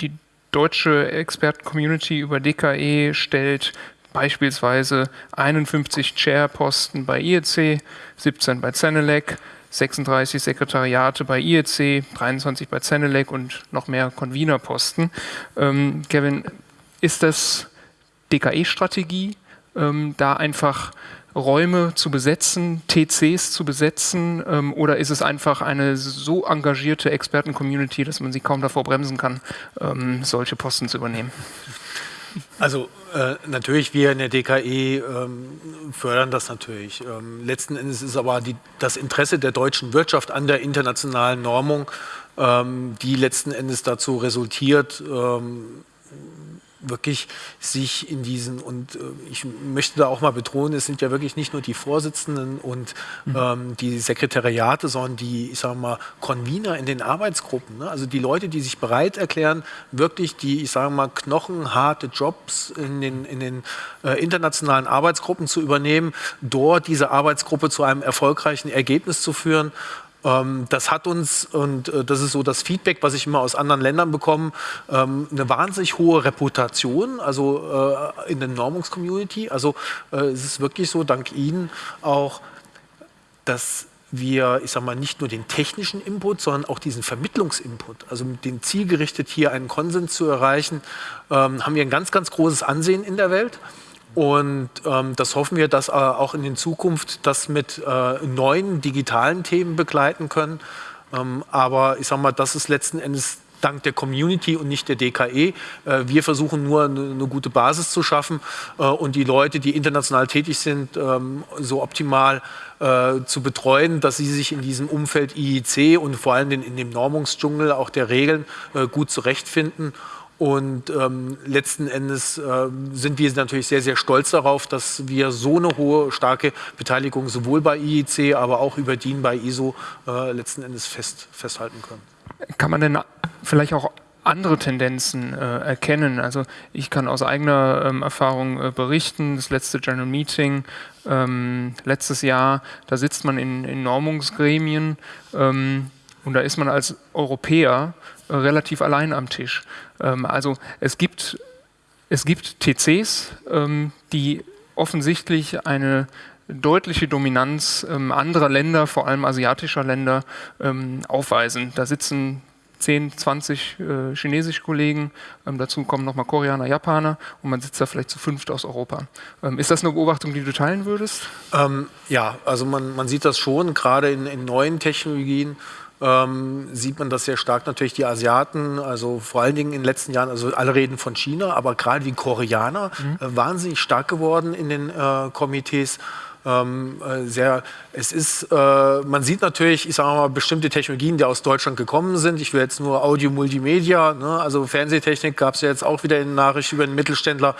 die deutsche Experten-Community über DKE stellt beispielsweise 51 Chair-Posten bei IEC, 17 bei Zenelec, 36 Sekretariate bei IEC, 23 bei Zenelec und noch mehr Convener-Posten. Ähm, Kevin, ist das DKE-Strategie, ähm, da einfach Räume zu besetzen, TCs zu besetzen, ähm, oder ist es einfach eine so engagierte Experten-Community, dass man sie kaum davor bremsen kann, ähm, solche Posten zu übernehmen? Also äh, natürlich, wir in der DKE ähm, fördern das natürlich. Ähm, letzten Endes ist aber die, das Interesse der deutschen Wirtschaft an der internationalen Normung, ähm, die letzten Endes dazu resultiert, ähm, wirklich sich in diesen, und äh, ich möchte da auch mal betonen, es sind ja wirklich nicht nur die Vorsitzenden und mhm. ähm, die Sekretariate, sondern die, ich sage mal, Convener in den Arbeitsgruppen. Ne? Also die Leute, die sich bereit erklären, wirklich die, ich sage mal, knochenharte Jobs in den, in den äh, internationalen Arbeitsgruppen zu übernehmen, dort diese Arbeitsgruppe zu einem erfolgreichen Ergebnis zu führen das hat uns, und äh, das ist so das Feedback, was ich immer aus anderen Ländern bekomme, ähm, eine wahnsinnig hohe Reputation, also äh, in der Normungscommunity. Also äh, es ist wirklich so, dank Ihnen auch, dass wir, ich sage mal, nicht nur den technischen Input, sondern auch diesen Vermittlungsinput, also mit dem Ziel gerichtet, hier einen Konsens zu erreichen, ähm, haben wir ein ganz, ganz großes Ansehen in der Welt. Und ähm, das hoffen wir, dass äh, auch in Zukunft das mit äh, neuen digitalen Themen begleiten können. Ähm, aber ich sage mal, das ist letzten Endes dank der Community und nicht der DKE. Äh, wir versuchen nur eine, gute Basis zu schaffen äh, und die Leute, die international tätig sind, ähm, so optimal äh, zu betreuen, dass sie sich in diesem Umfeld IIC und vor allem in, dem Normungsdschungel auch der Regeln gut zurechtfinden. Und ähm, letzten Endes äh, sind wir natürlich sehr, sehr stolz darauf, dass wir so eine hohe, starke Beteiligung sowohl bei IEC, aber auch über DIN bei ISO äh, letzten Endes fest, festhalten können. Kann man denn vielleicht auch andere Tendenzen äh, erkennen. Also ich kann aus eigener ähm, Erfahrung äh, berichten, das letzte General Meeting ähm, letztes Jahr, da sitzt man in, in Normungsgremien ähm, und da ist man als Europäer relativ allein am Tisch. Ähm, also es gibt, es gibt TCs, ähm, die offensichtlich eine deutliche Dominanz ähm, anderer Länder, vor allem asiatischer Länder, ähm, aufweisen. Da sitzen 10, 20 äh, chinesische Kollegen, ähm, dazu kommen nochmal Koreaner, Japaner und man sitzt da vielleicht zu fünft aus Europa. Ähm, ist das eine Beobachtung, die du teilen würdest? Ähm, ja, also man, man sieht das schon, gerade in, in neuen Technologien ähm, sieht man das sehr stark natürlich die Asiaten, also vor allen Dingen in den letzten Jahren, also alle reden von China, aber gerade die Koreaner mhm. äh, wahnsinnig stark geworden in den äh, Komitees ähm, äh, sehr, es ist, äh, man sieht natürlich, ich sage mal, bestimmte Technologien, die aus Deutschland gekommen sind. Ich will jetzt nur Audio Multimedia, ne? also Fernsehtechnik gab es ja jetzt auch wieder in Nachricht über einen Mittelständler,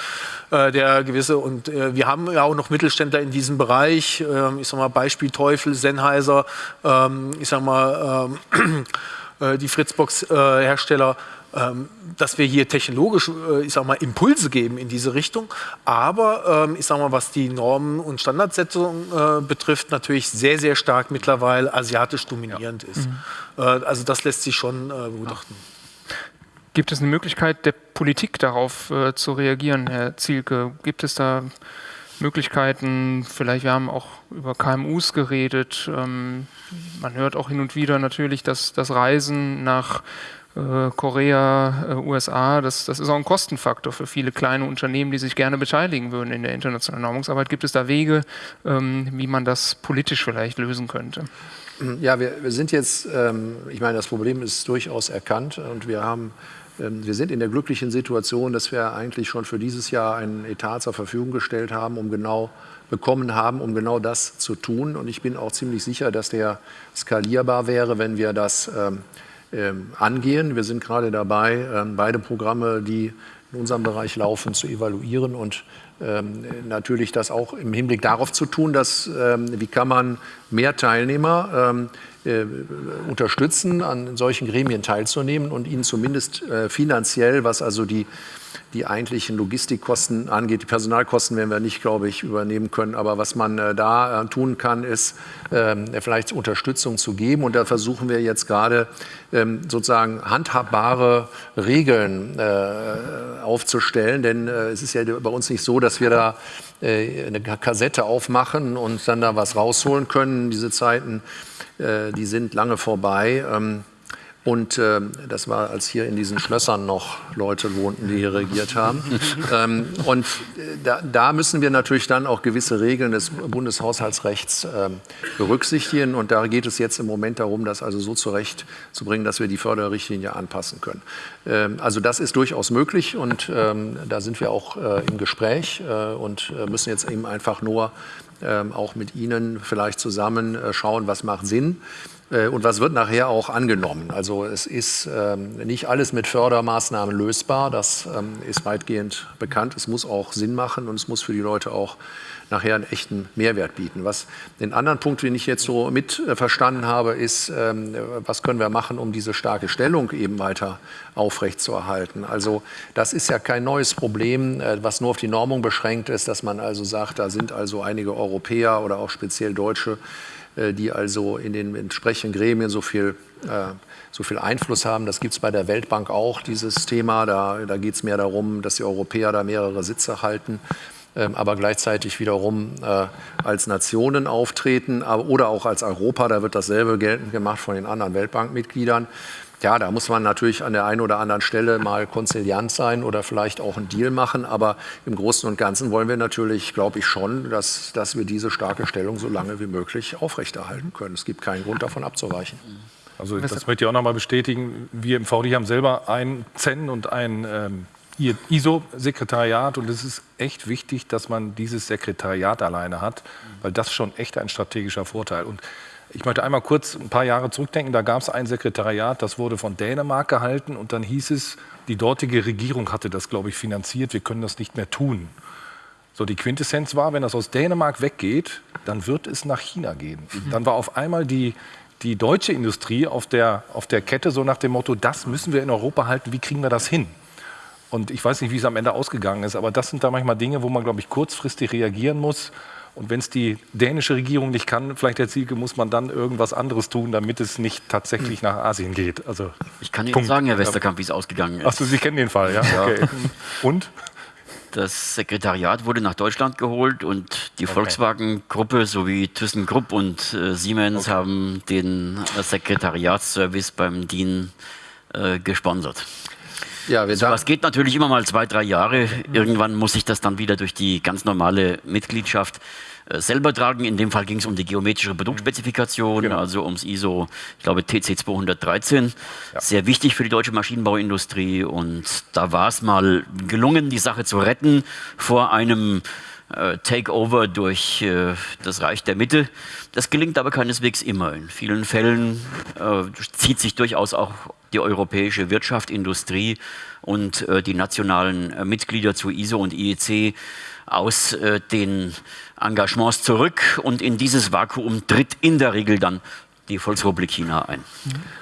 äh, der gewisse, und äh, wir haben ja auch noch Mittelständler in diesem Bereich, ähm, ich sage mal Beispiel Sennheiser, ähm, ich sage mal, ähm, äh, die Fritzbox-Hersteller, ähm, dass wir hier technologisch, äh, ich sag mal, Impulse geben in diese Richtung. Aber ähm, ich sag mal, was die Normen und Standardsetzung äh, betrifft, natürlich sehr, sehr stark mittlerweile asiatisch dominierend ja. ist. Mhm. Äh, also das lässt sich schon beobachten. Gibt es eine Möglichkeit der Politik darauf zu reagieren, Herr Zielke? Gibt es da Möglichkeiten, vielleicht, wir haben auch über KMUs geredet. Ähm, man hört auch hin und wieder natürlich, dass das Reisen nach äh, Korea, äh, USA, das, das ist auch ein Kostenfaktor für viele kleine Unternehmen, die sich gerne beteiligen würden in der internationalen Normungsarbeit. Gibt es da Wege, ähm, wie man das politisch vielleicht lösen könnte? Ja, wir, wir sind jetzt, ähm, ich meine, das Problem ist durchaus erkannt und wir haben ähm, wir sind in der glücklichen Situation, dass wir eigentlich schon für dieses Jahr einen Etat zur Verfügung gestellt haben, um genau bekommen haben, um genau das zu tun. Und ich bin auch ziemlich sicher, dass der skalierbar wäre, wenn wir das angehen. Wir sind gerade dabei, ähm, beide Programme, die in unserem Bereich laufen, zu evaluieren und ähm, natürlich das auch im Hinblick darauf zu tun, dass ähm, wie kann man mehr Teilnehmer ähm, äh, unterstützen, an solchen Gremien teilzunehmen und ihnen zumindest äh, finanziell, was also die die eigentlichen Logistikkosten angeht. Die Personalkosten werden wir nicht, glaube ich, übernehmen können. Aber was man äh, da äh, tun kann, ist ähm, vielleicht Unterstützung zu geben. Und da versuchen wir jetzt gerade ähm, sozusagen handhabbare Regeln äh, aufzustellen. Denn äh, es ist ja bei uns nicht so, dass wir da äh, eine Kassette aufmachen und dann da was rausholen können. Diese Zeiten, äh, die sind lange vorbei. Ähm, und äh, das war, als hier in diesen Schlössern noch Leute wohnten, die hier regiert haben. ähm, und äh, da, da, müssen wir natürlich dann auch gewisse Regeln des Bundeshaushaltsrechts äh, berücksichtigen. Und da geht es jetzt im Moment darum, das also so zurechtzubringen, dass wir die Förderrichtlinie anpassen können. Ähm, also das ist durchaus möglich und ähm, da sind wir auch äh, im Gespräch äh, und äh, müssen jetzt eben einfach nur ähm, auch mit Ihnen vielleicht zusammen schauen, was macht Sinn. Äh, und was wird nachher auch angenommen? Also es ist ähm, nicht alles mit Fördermaßnahmen lösbar, das ähm, ist weitgehend bekannt. Es muss auch Sinn machen und es muss für die Leute auch nachher einen echten Mehrwert bieten. Was den anderen Punkt, den ich jetzt so mit äh, verstanden habe, ist, ähm, was können wir machen, um diese starke Stellung eben weiter aufrechtzuerhalten. Also das ist ja kein neues Problem, äh, was nur auf die Normung beschränkt ist, dass man also sagt, da sind also einige Europäer oder auch speziell Deutsche, die also in den entsprechenden Gremien so viel, äh, so viel Einfluss haben. Das gibt es bei der Weltbank auch, dieses Thema. Da, da geht es mehr darum, dass die Europäer da mehrere Sitze halten, ähm, aber gleichzeitig wiederum äh, als Nationen auftreten oder auch als Europa. Da wird dasselbe geltend gemacht von den anderen Weltbankmitgliedern. Ja, da muss man natürlich an der einen oder anderen Stelle mal konziliant sein oder vielleicht auch einen Deal machen. Aber im Großen und Ganzen wollen wir natürlich, glaube ich schon, dass, dass wir diese starke Stellung so lange wie möglich aufrechterhalten können. Es gibt keinen Grund davon abzuweichen. Also das möchte ich auch noch mal bestätigen. Wir im VD haben selber ein ZEN und ein ähm, ISO-Sekretariat und es ist echt wichtig, dass man dieses Sekretariat alleine hat, weil das schon echt ein strategischer Vorteil. Und ich möchte einmal kurz ein paar Jahre zurückdenken. Da gab es ein Sekretariat, das wurde von Dänemark gehalten und dann hieß es, die dortige Regierung hatte das, glaube ich, finanziert. Wir können das nicht mehr tun. So, die Quintessenz war, wenn das aus Dänemark weggeht, dann wird es nach China gehen. Mhm. Dann war auf einmal die, die deutsche Industrie auf der, auf der Kette so nach dem Motto, das müssen wir in Europa halten, wie kriegen wir das hin? Und ich weiß nicht, wie es am Ende ausgegangen ist, aber das sind da manchmal Dinge, wo man, glaube ich, kurzfristig reagieren muss und wenn es die dänische Regierung nicht kann, vielleicht Herr Zielke, muss man dann irgendwas anderes tun, damit es nicht tatsächlich nach Asien geht. Also, ich kann Ihnen sagen, Herr Westerkamp, wie es ausgegangen ist. Achso, Sie kennen den Fall, ja? ja. Okay. Und? Das Sekretariat wurde nach Deutschland geholt und die okay. Volkswagen-Gruppe sowie ThyssenKrupp und äh, Siemens okay. haben den Sekretariatsservice beim DIN äh, gesponsert. Ja, wir so was geht natürlich immer mal zwei, drei Jahre. Irgendwann muss ich das dann wieder durch die ganz normale Mitgliedschaft äh, selber tragen. In dem Fall ging es um die geometrische Produktspezifikation, genau. also ums ISO, ich glaube TC 213. Ja. Sehr wichtig für die deutsche Maschinenbauindustrie. Und da war es mal gelungen, die Sache zu retten vor einem äh, Takeover durch äh, das Reich der Mitte. Das gelingt aber keineswegs immer. In vielen Fällen äh, zieht sich durchaus auch die europäische Wirtschaft, Industrie und äh, die nationalen äh, Mitglieder zu ISO und IEC aus äh, den Engagements zurück und in dieses Vakuum tritt in der Regel dann die Volksrepublik China ein.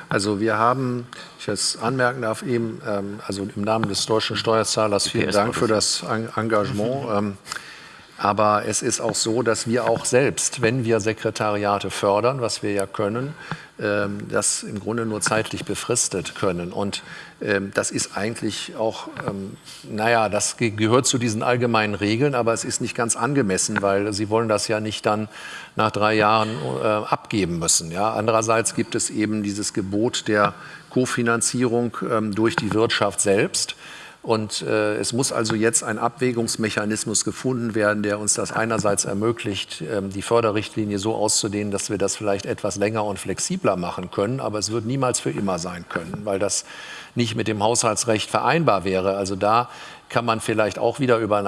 Also wir haben, ich jetzt anmerken darf, eben, ähm, also im Namen des deutschen Steuerzahlers vielen Dank für das Engagement. Ähm, aber es ist auch so, dass wir auch selbst, wenn wir Sekretariate fördern, was wir ja können, ähm, das im Grunde nur zeitlich befristet können. Und ähm, das ist eigentlich auch, ähm, naja, das gehört zu diesen allgemeinen Regeln, aber es ist nicht ganz angemessen, weil Sie wollen das ja nicht dann nach drei Jahren äh, abgeben müssen. Andererseits gibt es eben dieses Gebot der Kofinanzierung durch die Wirtschaft selbst. Und äh, es muss also jetzt ein Abwägungsmechanismus gefunden werden, der uns das einerseits ermöglicht, ähm, die Förderrichtlinie so auszudehnen, dass wir das vielleicht etwas länger und flexibler machen können. Aber es wird niemals für immer sein können, weil das nicht mit dem Haushaltsrecht vereinbar wäre. Also da kann man vielleicht auch wieder über,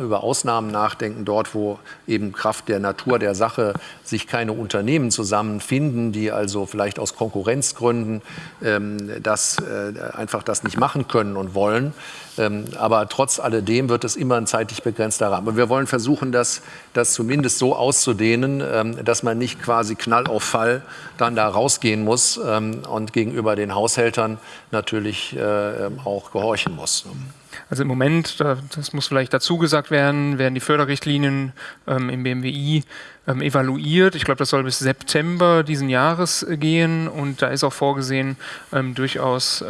über, Ausnahmen nachdenken, dort wo eben Kraft der Natur der Sache sich keine Unternehmen zusammenfinden, die also vielleicht aus Konkurrenzgründen ähm, das, äh, einfach das nicht machen können und wollen. Ähm, aber trotz alledem wird es immer ein zeitlich begrenzter Rahmen. Und wir wollen versuchen, das, das zumindest so auszudehnen, ähm, dass man nicht quasi Knall auf Fall dann da rausgehen muss ähm, und gegenüber den Haushältern natürlich äh, auch gehorchen muss. Also im Moment, das muss vielleicht dazu gesagt werden, werden die Förderrichtlinien ähm, im BMWI ähm, evaluiert. Ich glaube, das soll bis September diesen Jahres gehen und da ist auch vorgesehen, ähm, durchaus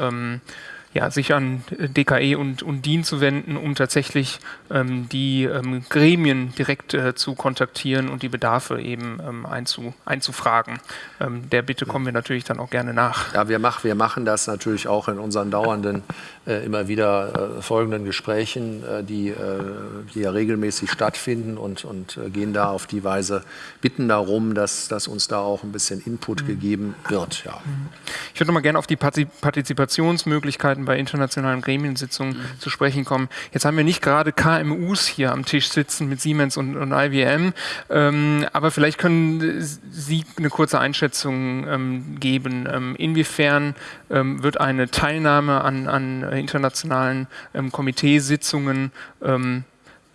ja, sich an DKE und, und DIN zu wenden, um tatsächlich ähm, die ähm, Gremien direkt äh, zu kontaktieren und die Bedarfe eben ähm, einzu, einzufragen. Ähm, der Bitte kommen wir natürlich dann auch gerne nach. Ja, wir, mach, wir machen das natürlich auch in unseren dauernden, äh, immer wieder äh, folgenden Gesprächen, äh, die, äh, die ja regelmäßig stattfinden und, und äh, gehen da auf die Weise, bitten darum, dass, dass uns da auch ein bisschen Input mhm. gegeben wird. Ja. Ich würde noch mal gerne auf die Partizipationsmöglichkeiten bei internationalen Gremiensitzungen mhm. zu sprechen kommen. Jetzt haben wir nicht gerade KMUs hier am Tisch sitzen mit Siemens und, und IBM, ähm, aber vielleicht können Sie eine kurze Einschätzung ähm, geben. Ähm, inwiefern ähm, wird eine Teilnahme an, an internationalen ähm, Komiteesitzungen ähm,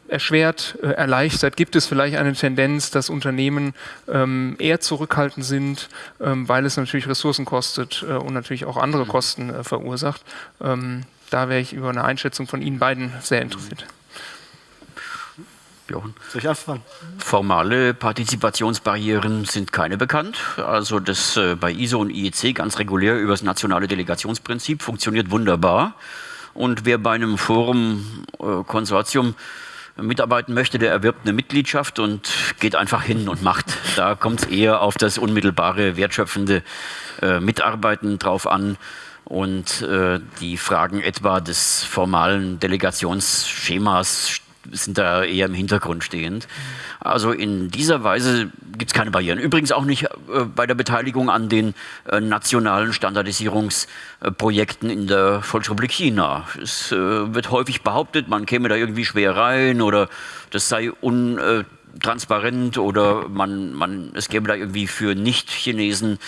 erschwert, äh, erleichtert? Gibt es vielleicht eine Tendenz, dass Unternehmen ähm, eher zurückhaltend sind, ähm, weil es natürlich Ressourcen kostet äh, und natürlich auch andere Kosten äh, verursacht? Ähm, da wäre ich über eine Einschätzung von Ihnen beiden sehr interessiert. Jochen. Soll ich anfangen? Formale Partizipationsbarrieren sind keine bekannt. Also das äh, bei ISO und IEC ganz regulär über das nationale Delegationsprinzip funktioniert wunderbar. Und wer bei einem Forum-Konsortium äh, mitarbeiten möchte, der erwirbt eine Mitgliedschaft und geht einfach hin und macht. Da kommt es eher auf das unmittelbare, wertschöpfende äh, Mitarbeiten drauf an und äh, die Fragen etwa des formalen Delegationsschemas sind da eher im Hintergrund stehend. Also in dieser Weise gibt es keine Barrieren. Übrigens auch nicht äh, bei der Beteiligung an den äh, nationalen Standardisierungsprojekten in der Volksrepublik China. Es äh, wird häufig behauptet, man käme da irgendwie schwer rein oder das sei untransparent oder man, man, es gäbe da irgendwie für Nicht-Chinesen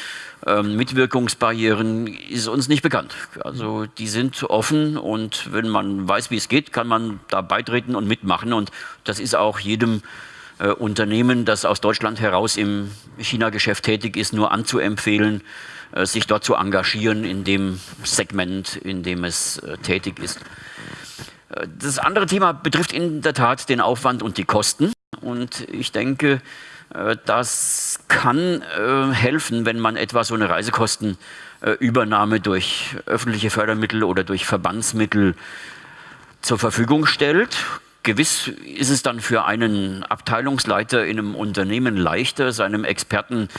ähm, Mitwirkungsbarrieren ist uns nicht bekannt. Also die sind offen und wenn man weiß, wie es geht, kann man da beitreten und mitmachen. Und das ist auch jedem äh, Unternehmen, das aus Deutschland heraus im China-Geschäft tätig ist, nur anzuempfehlen, äh, sich dort zu engagieren in dem Segment, in dem es äh, tätig ist. Äh, das andere Thema betrifft in der Tat den Aufwand und die Kosten. Und ich denke, das kann äh, helfen, wenn man etwa so eine Reisekostenübernahme durch öffentliche Fördermittel oder durch Verbandsmittel zur Verfügung stellt. Gewiss ist es dann für einen Abteilungsleiter in einem Unternehmen leichter, seinem Experten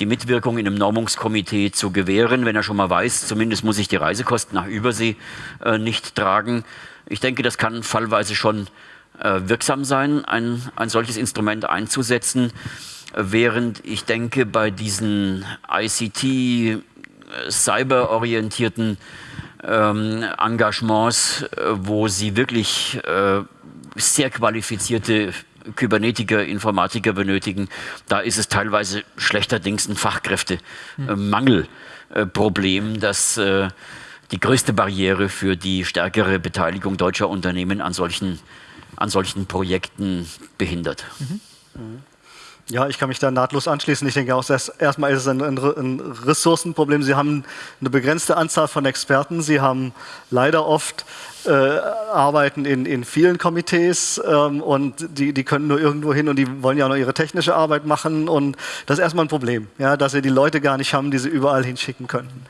die Mitwirkung in einem Normungskomitee zu gewähren, wenn er schon mal weiß, zumindest muss ich die Reisekosten nach Übersee äh, nicht tragen. Ich denke, das kann fallweise schon äh, wirksam sein, ein, ein solches Instrument einzusetzen, während ich denke, bei diesen ICT, äh, cyberorientierten ähm, Engagements, äh, wo sie wirklich äh, sehr qualifizierte Kybernetiker, Informatiker benötigen, da ist es teilweise schlechterdings ein Fachkräftemangelproblem, das äh, die größte Barriere für die stärkere Beteiligung deutscher Unternehmen an solchen an solchen Projekten behindert. Mhm. Ja, ich kann mich da nahtlos anschließen. Ich denke auch, erstmal ist es ein, ein, Ressourcenproblem. Sie haben eine begrenzte Anzahl von Experten. Sie haben leider oft äh, Arbeiten in, in vielen Komitees ähm, und die, die können nur irgendwo hin und die wollen ja auch noch ihre technische Arbeit machen. Und das ist erstmal ein Problem, ja, dass sie die Leute gar nicht haben, die sie überall hinschicken könnten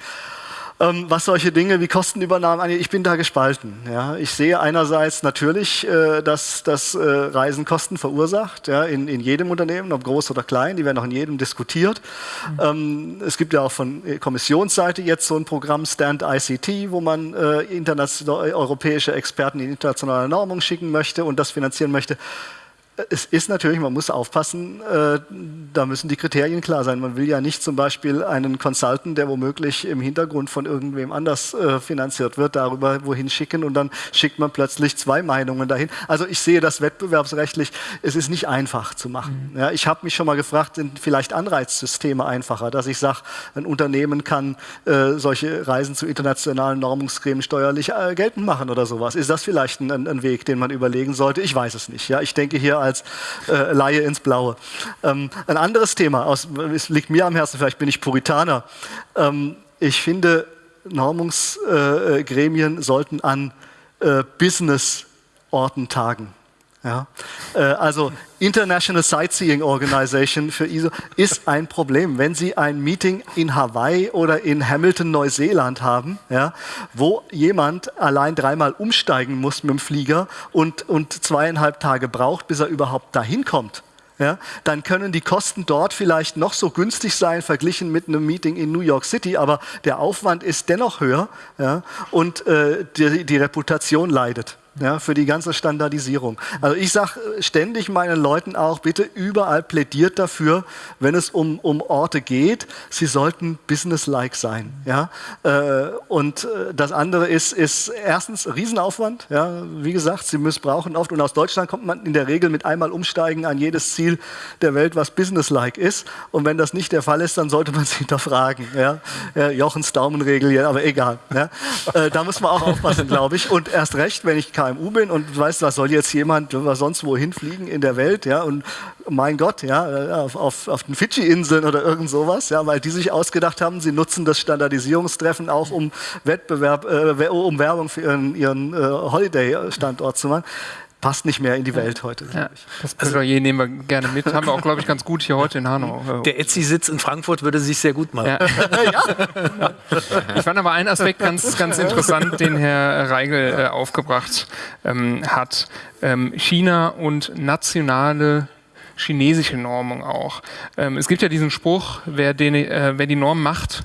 ähm, was solche Dinge wie Kostenübernahmen angeht. Ich bin da gespalten. Ja. Ich sehe einerseits natürlich, äh, dass das äh, Reisen Kosten verursacht, ja, in, in jedem Unternehmen, ob groß oder klein, die werden auch in jedem diskutiert. Mhm. Ähm, es gibt ja auch von Kommissionsseite jetzt so ein Programm Stand ICT, wo man äh, europäische Experten in internationale Normung schicken möchte und das finanzieren möchte es ist natürlich, man muss aufpassen, äh, da müssen die Kriterien klar sein. Man will ja nicht zum Beispiel einen Consultant, der womöglich im Hintergrund von irgendwem anders äh, finanziert wird, darüber wohin schicken und dann schickt man plötzlich zwei Meinungen dahin. Also ich sehe das wettbewerbsrechtlich, es ist nicht einfach zu machen. Mhm. Ja, ich habe mich schon mal gefragt, sind vielleicht Anreizsysteme einfacher, dass ich sage, ein Unternehmen kann äh, solche Reisen zu internationalen Normungsgremien steuerlich äh, geltend machen oder sowas. Ist das vielleicht ein, ein, Weg, den man überlegen sollte? Ich weiß es nicht. Ja, ich denke hier als äh, Laie ins Blaue. Ähm, ein anderes Thema, aus, es liegt mir am Herzen, vielleicht bin ich Puritaner. Ähm, ich finde, Normungsgremien sollten an äh, Businessorten tagen. Ja? Äh, also International Sightseeing Organization für ISO ist ein Problem. Wenn Sie ein Meeting in Hawaii oder in Hamilton, Neuseeland haben, ja, wo jemand allein dreimal umsteigen muss mit dem Flieger und, und zweieinhalb Tage braucht, bis er überhaupt dahin kommt, ja, dann können die Kosten dort vielleicht noch so günstig sein, verglichen mit einem Meeting in New York City, aber der Aufwand ist dennoch höher ja, und äh, die, die Reputation leidet ja, für die ganze Standardisierung. Also ich sage ständig meinen Leuten auch, bitte überall plädiert dafür, wenn es um, um Orte geht, sie sollten businesslike sein. Ja? Äh, und äh, das andere ist, ist erstens Riesenaufwand. Ja? Wie gesagt, sie missbrauchen oft und aus Deutschland kommt man in der Regel mit einmal umsteigen an jedes Ziel der Welt, was businesslike ist. Und wenn das nicht der Fall ist, dann sollte man sich hinterfragen. Ja? Ja, Jochens Daumenregel, ja, aber egal. Ja? Äh, da muss man auch aufpassen, glaube ich. Und erst recht, wenn ich KMU bin und weißt, was soll jetzt jemand sonst wohin fliegen in der Welt, ja, und mein Gott, ja, auf, auf, auf den Fidschi-Inseln oder irgend sowas, ja, weil die sich ausgedacht haben, sie nutzen das Standardisierungstreffen auch, um Wettbewerb, äh, um Werbung für ihren, ihren äh, Holiday-Standort zu machen passt nicht mehr in die Welt heute. Ja, das Plädoyer nehmen wir gerne mit. Haben wir auch, glaube ich, ganz gut hier heute in Hanau. Der Etsy-Sitz in Frankfurt würde sich sehr gut machen. Ja. ja. Ich fand aber einen Aspekt ganz, ganz interessant, den Herr Reigel äh, aufgebracht ähm, hat. Ähm, China und nationale chinesische Normung auch. Ähm, es gibt ja diesen Spruch, wer, den, äh, wer die Norm macht,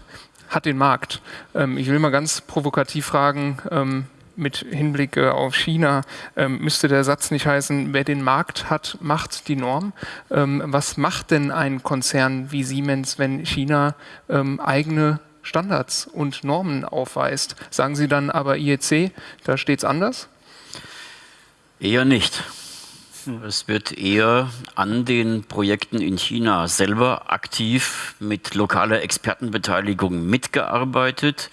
hat den Markt. Ähm, ich will mal ganz provokativ fragen, ähm, mit Hinblick äh, auf China ähm, müsste der Satz nicht heißen, wer den Markt hat, macht die Norm. Ähm, was macht denn ein Konzern wie Siemens, wenn China ähm, eigene Standards und Normen aufweist? Sagen Sie dann aber IEC, da steht es anders? Eher nicht. Es wird eher an den Projekten in China selber aktiv mit lokaler Expertenbeteiligung mitgearbeitet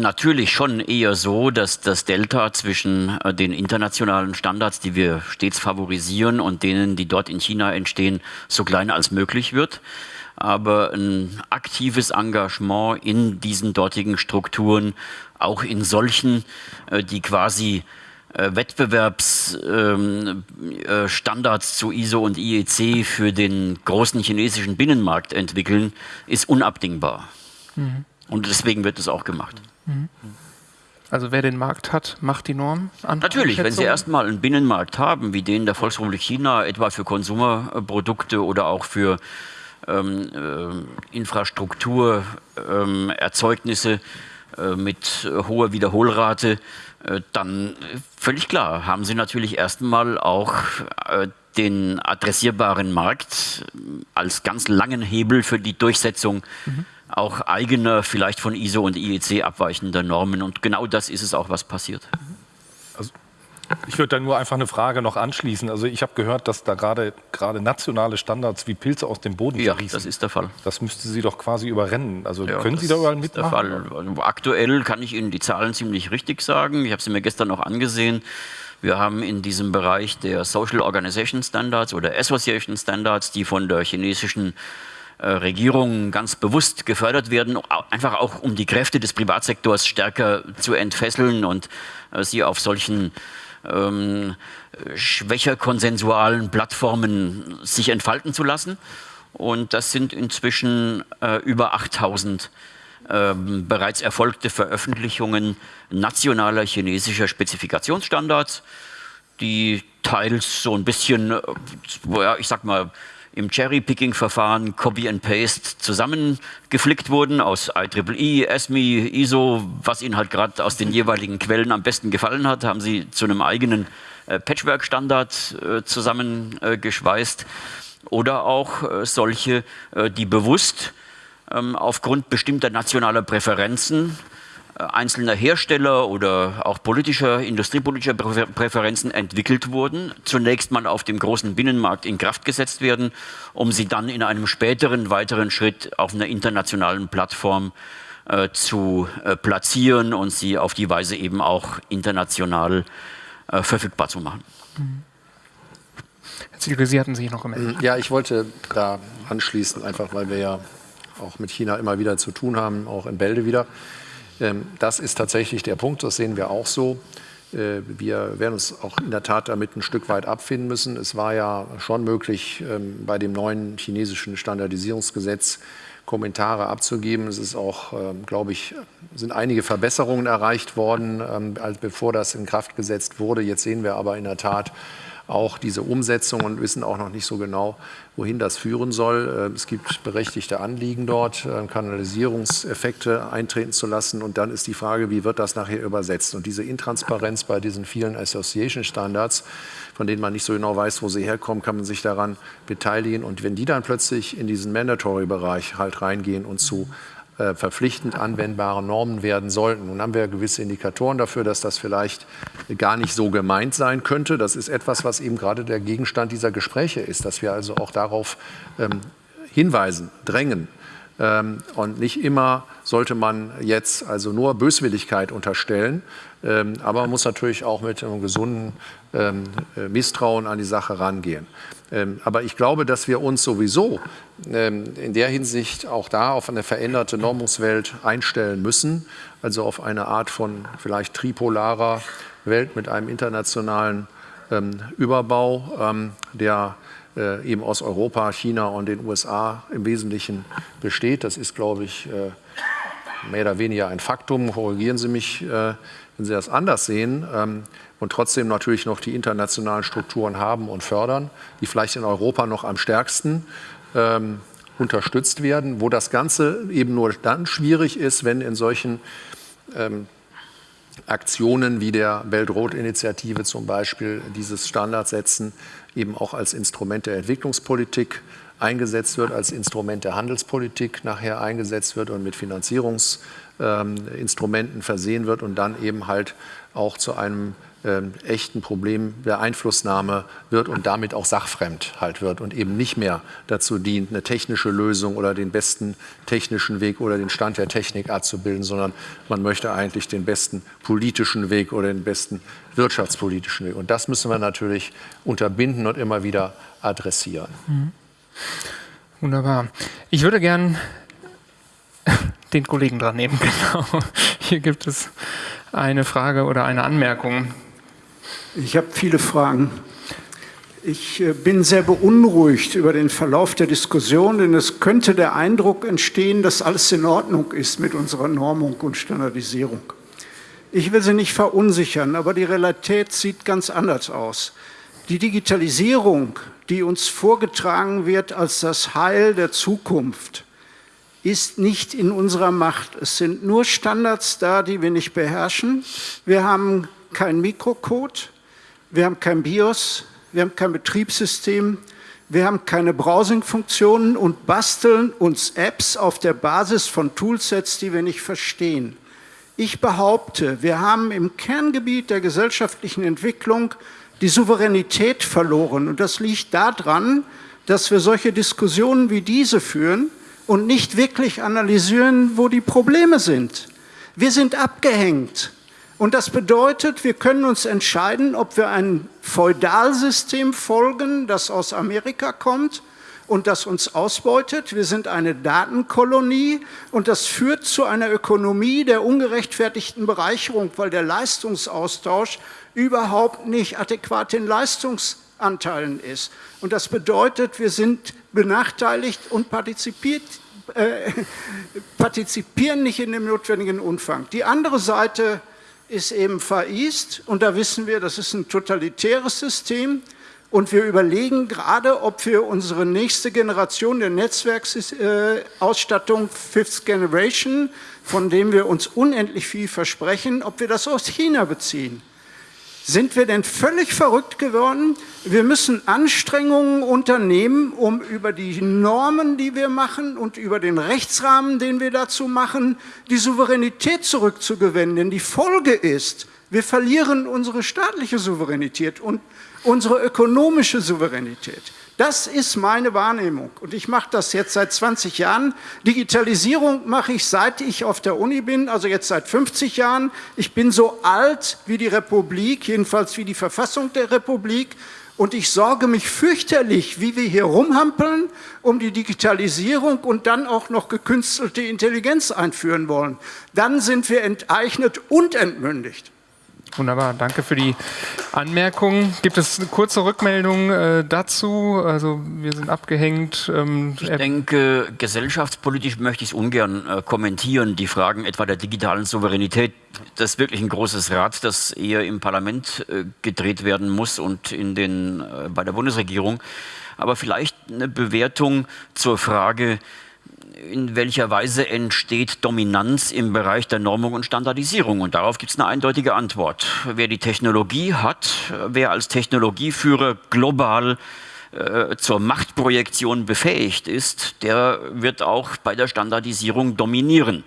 natürlich schon eher so, dass das Delta zwischen äh, den internationalen Standards, die wir stets favorisieren, und denen, die dort in China entstehen, so klein als möglich wird. Aber ein aktives Engagement in diesen dortigen Strukturen, auch in solchen, äh, die quasi äh, Wettbewerbsstandards zu ISO und IEC für den großen chinesischen Binnenmarkt entwickeln, ist unabdingbar. Mhm. Und deswegen wird es auch gemacht. Mhm. Also wer den Markt hat, macht die Norm an. Natürlich, wenn Sie erstmal einen Binnenmarkt haben, wie den der Volksrepublik China, etwa für Konsumerprodukte oder auch für ähm, äh, Infrastrukturerzeugnisse ähm, äh, mit hoher Wiederholrate, äh, dann völlig klar, haben Sie natürlich erstmal auch äh, den adressierbaren Markt als ganz langen Hebel für die Durchsetzung mhm auch eigener, vielleicht von ISO und IEC abweichender Normen. Und genau das ist es auch, was passiert. Also, ich würde da nur einfach eine Frage noch anschließen. Also ich habe gehört, dass da gerade gerade nationale Standards wie Pilze aus dem Boden Ja, das ist der Fall. Das müsste Sie doch quasi überrennen. Also ja, können Sie da überall mitmachen? Der Fall. Also aktuell kann ich Ihnen die Zahlen ziemlich richtig sagen. Ich habe sie mir gestern noch angesehen. Wir haben in diesem Bereich der Social Organization Standards oder Association Standards, die von der chinesischen Regierungen ganz bewusst gefördert werden, einfach auch um die Kräfte des Privatsektors stärker zu entfesseln und äh, sie auf solchen ähm, schwächer konsensualen Plattformen sich entfalten zu lassen. Und das sind inzwischen äh, über 8000 äh, bereits erfolgte Veröffentlichungen nationaler chinesischer Spezifikationsstandards, die teils so ein bisschen, äh, ich sag mal, im Cherry-Picking-Verfahren Copy and Paste zusammengeflickt wurden aus IEEE, ESMI, ISO, was Ihnen halt gerade aus den jeweiligen Quellen am besten gefallen hat, haben Sie zu einem eigenen äh, Patchwork-Standard äh, zusammengeschweißt. Oder auch äh, solche, äh, die bewusst ähm, aufgrund bestimmter nationaler Präferenzen einzelner Hersteller oder auch politischer, industriepolitischer Präferenzen entwickelt wurden, zunächst mal auf dem großen Binnenmarkt in Kraft gesetzt werden, um sie dann in einem späteren weiteren Schritt auf einer internationalen Plattform äh, zu äh, platzieren und sie auf die Weise eben auch international äh, verfügbar zu machen. Herr Zielke, Sie hatten sich noch gemeldet. Ja, ich wollte da anschließen, einfach weil wir ja auch mit China immer wieder zu tun haben, auch in Bälde wieder. Ähm, das ist tatsächlich der Punkt, das sehen wir auch so. Äh, wir werden uns auch in der Tat damit ein Stück weit abfinden müssen. Es war ja schon möglich, ähm, bei dem neuen chinesischen Standardisierungsgesetz Kommentare abzugeben. Es ist auch, ähm, glaube ich, sind einige Verbesserungen erreicht worden, als bevor das in Kraft gesetzt wurde. Jetzt sehen wir aber in der Tat, auch diese Umsetzung und wissen auch noch nicht so genau, wohin das führen soll. Äh, es gibt berechtigte Anliegen dort, äh, Kanalisierungseffekte eintreten zu lassen. Und dann ist die Frage, wie wird das nachher übersetzt? Und diese Intransparenz bei diesen vielen Association Standards, von denen man nicht so genau weiß, wo sie herkommen, kann man sich daran beteiligen. Und wenn die dann plötzlich in diesen Mandatory-Bereich halt reingehen und zu verpflichtend anwendbare Normen werden sollten. Nun haben wir gewisse Indikatoren dafür, dass das vielleicht gar nicht so gemeint sein könnte. Das ist etwas, was eben gerade der Gegenstand dieser Gespräche ist, dass wir also auch darauf ähm, hinweisen, drängen. Ähm, und nicht immer sollte man jetzt also nur Böswilligkeit unterstellen, ähm, aber man muss natürlich auch mit einem gesunden ähm, äh, Misstrauen an die Sache rangehen. Ähm, aber ich glaube, dass wir uns sowieso ähm, in der Hinsicht auch da auf eine veränderte Normungswelt einstellen müssen, also auf eine Art von vielleicht tripolarer Welt mit einem internationalen ähm, Überbau, der äh, eben aus Europa, China und den USA im Wesentlichen besteht. Das ist, glaube ich, äh, mehr oder weniger ein Faktum. Korrigieren Sie mich, äh, wenn Sie das anders sehen und trotzdem natürlich noch die internationalen Strukturen haben und fördern, die vielleicht in Europa noch am stärksten ähm, unterstützt werden, wo das Ganze eben nur dann schwierig ist, wenn in solchen ähm, Aktionen wie der Weltrot-Initiative zum Beispiel dieses Standardsetzen eben auch als Instrument der Entwicklungspolitik eingesetzt wird, als Instrument der Handelspolitik nachher eingesetzt wird und mit Finanzierungsinstrumenten ähm, versehen wird und dann eben halt auch zu einem ähm, echten Problem der Einflussnahme wird und damit auch sachfremd halt wird und eben nicht mehr dazu dient, eine technische Lösung oder den besten technischen Weg oder den Stand der Technik abzubilden, sondern man möchte eigentlich den besten politischen Weg oder den besten wirtschaftspolitischen Weg. Und das müssen wir natürlich unterbinden und immer wieder adressieren. Mhm. Wunderbar. Ich würde gern den Kollegen dran nehmen. Genau. Hier gibt es eine Frage oder eine Anmerkung. Ich habe viele Fragen. Ich äh, bin sehr beunruhigt über den Verlauf der Diskussion, denn es könnte der Eindruck entstehen, dass alles in Ordnung ist mit unserer Normung und Standardisierung. Ich will Sie nicht verunsichern, aber die Realität sieht ganz anders aus. Die Digitalisierung, die uns vorgetragen wird als das Heil der Zukunft, ist nicht in unserer Macht. Es sind nur Standards da, die wir nicht beherrschen. Wir haben keinen Mikrocode, wir haben kein BIOS, wir haben kein Betriebssystem, wir haben keine Browsing-Funktionen und basteln uns Apps auf der Basis von Toolsets, die wir nicht verstehen. Ich behaupte, wir haben im Kerngebiet der gesellschaftlichen Entwicklung die Souveränität verloren. Und das liegt daran, dass wir solche Diskussionen wie diese führen und nicht wirklich analysieren, wo die Probleme sind. Wir sind abgehängt. Und das bedeutet, wir können uns entscheiden, ob wir ein Feudalsystem folgen, das aus Amerika kommt und das uns ausbeutet. Wir sind eine Datenkolonie und das führt zu einer Ökonomie der ungerechtfertigten Bereicherung, weil der Leistungsaustausch überhaupt nicht adäquat in Leistungsanteilen ist. Und das bedeutet, wir sind benachteiligt und partizipiert, äh, partizipieren nicht in dem notwendigen Umfang. Die andere Seite ist eben Far East und da wissen wir, das ist ein totalitäres System Und wir überlegen gerade, ob wir unsere nächste Generation der Netzwerksausstattung Fifth Generation, von dem wir uns unendlich viel versprechen, ob wir das aus China beziehen. Sind wir denn völlig verrückt geworden? Wir müssen Anstrengungen unternehmen, um über die Normen, die wir machen und über den Rechtsrahmen, den wir dazu machen, die Souveränität zurückzugewinnen. Denn die Folge ist, wir verlieren unsere staatliche Souveränität und unsere ökonomische Souveränität. Das ist meine Wahrnehmung. Und ich mache das jetzt seit 20 Jahren. Digitalisierung mache ich, seit ich auf der Uni bin, also jetzt seit 50 Jahren. Ich bin so alt wie die Republik, jedenfalls wie die Verfassung der Republik. Und ich sorge mich fürchterlich, wie wir hier rumhampeln, um die Digitalisierung und dann auch noch gekünstelte Intelligenz einführen wollen. Dann sind wir enteignet und entmündigt. Wunderbar, danke für die Anmerkung. Gibt es eine kurze Rückmeldung äh, dazu? Also wir sind abgehängt. Ähm, ich denke, gesellschaftspolitisch möchte ich es ungern äh, kommentieren, die Fragen etwa der digitalen Souveränität. Das ist wirklich ein großes Rad, das eher im Parlament äh, gedreht werden muss und in den, äh, bei der Bundesregierung. Aber vielleicht eine Bewertung zur Frage, in welcher Weise entsteht Dominanz im Bereich der Normung und Standardisierung? Und darauf gibt es eine eindeutige Antwort. Wer die Technologie hat, wer als Technologieführer global äh, zur Machtprojektion befähigt ist, der wird auch bei der Standardisierung dominieren.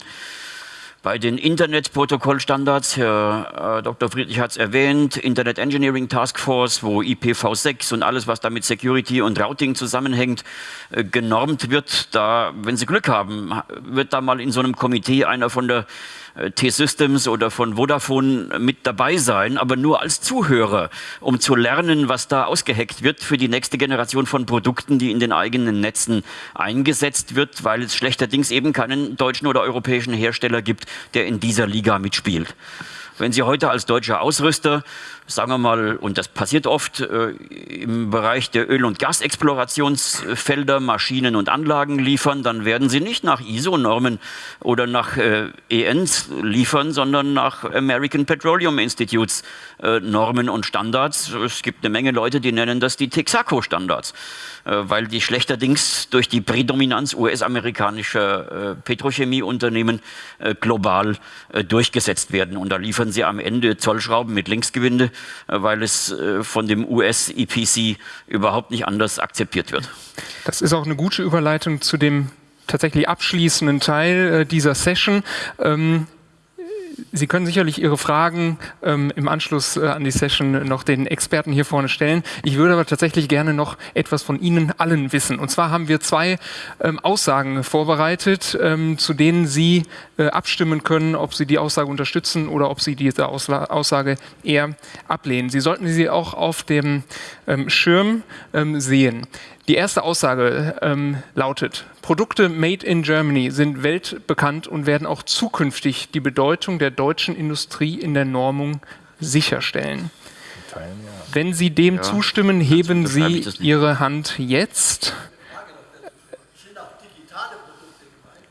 Bei den Internetprotokollstandards, Herr äh, Dr. Friedrich hat es erwähnt, Internet Engineering Task Force, wo IPv6 und alles, was damit Security und Routing zusammenhängt, äh, genormt wird. Da, wenn Sie Glück haben, wird da mal in so einem Komitee einer von der T-Systems oder von Vodafone mit dabei sein, aber nur als Zuhörer, um zu lernen, was da ausgeheckt wird für die nächste Generation von Produkten, die in den eigenen Netzen eingesetzt wird, weil es schlechterdings eben keinen deutschen oder europäischen Hersteller gibt, der in dieser Liga mitspielt. Wenn Sie heute als deutscher Ausrüster sagen wir mal, und das passiert oft äh, im Bereich der Öl- und Gasexplorationsfelder, Maschinen und Anlagen liefern, dann werden sie nicht nach ISO-Normen oder nach äh, ENs liefern, sondern nach American Petroleum Institutes äh, Normen und Standards. Es gibt eine Menge Leute, die nennen das die Texaco-Standards, äh, weil die schlechterdings durch die Prädominanz US-amerikanischer äh, Petrochemieunternehmen äh, global durchgesetzt werden. Und da liefern sie am Ende Zollschrauben mit Linksgewinde weil es äh, von dem US-EPC überhaupt nicht anders akzeptiert wird. Das ist auch eine gute Überleitung zu dem tatsächlich abschließenden Teil äh, dieser Session. Ähm, Sie können sicherlich Ihre Fragen ähm, im Anschluss äh, an die Session noch den Experten hier vorne stellen. Ich würde aber tatsächlich gerne noch etwas von Ihnen allen wissen. Und zwar haben wir zwei ähm, Aussagen vorbereitet, ähm, zu denen Sie äh, abstimmen können, ob Sie die Aussage unterstützen oder ob Sie diese Ausla Aussage eher ablehnen. Sie sollten sie auch auf dem ähm, Schirm ähm, sehen. Die erste Aussage ähm, lautet, Produkte made in Germany sind weltbekannt und werden auch zukünftig die Bedeutung der deutschen Industrie in der Normung sicherstellen. Wenn Sie dem ja, zustimmen, heben Sie Ihre Hand jetzt.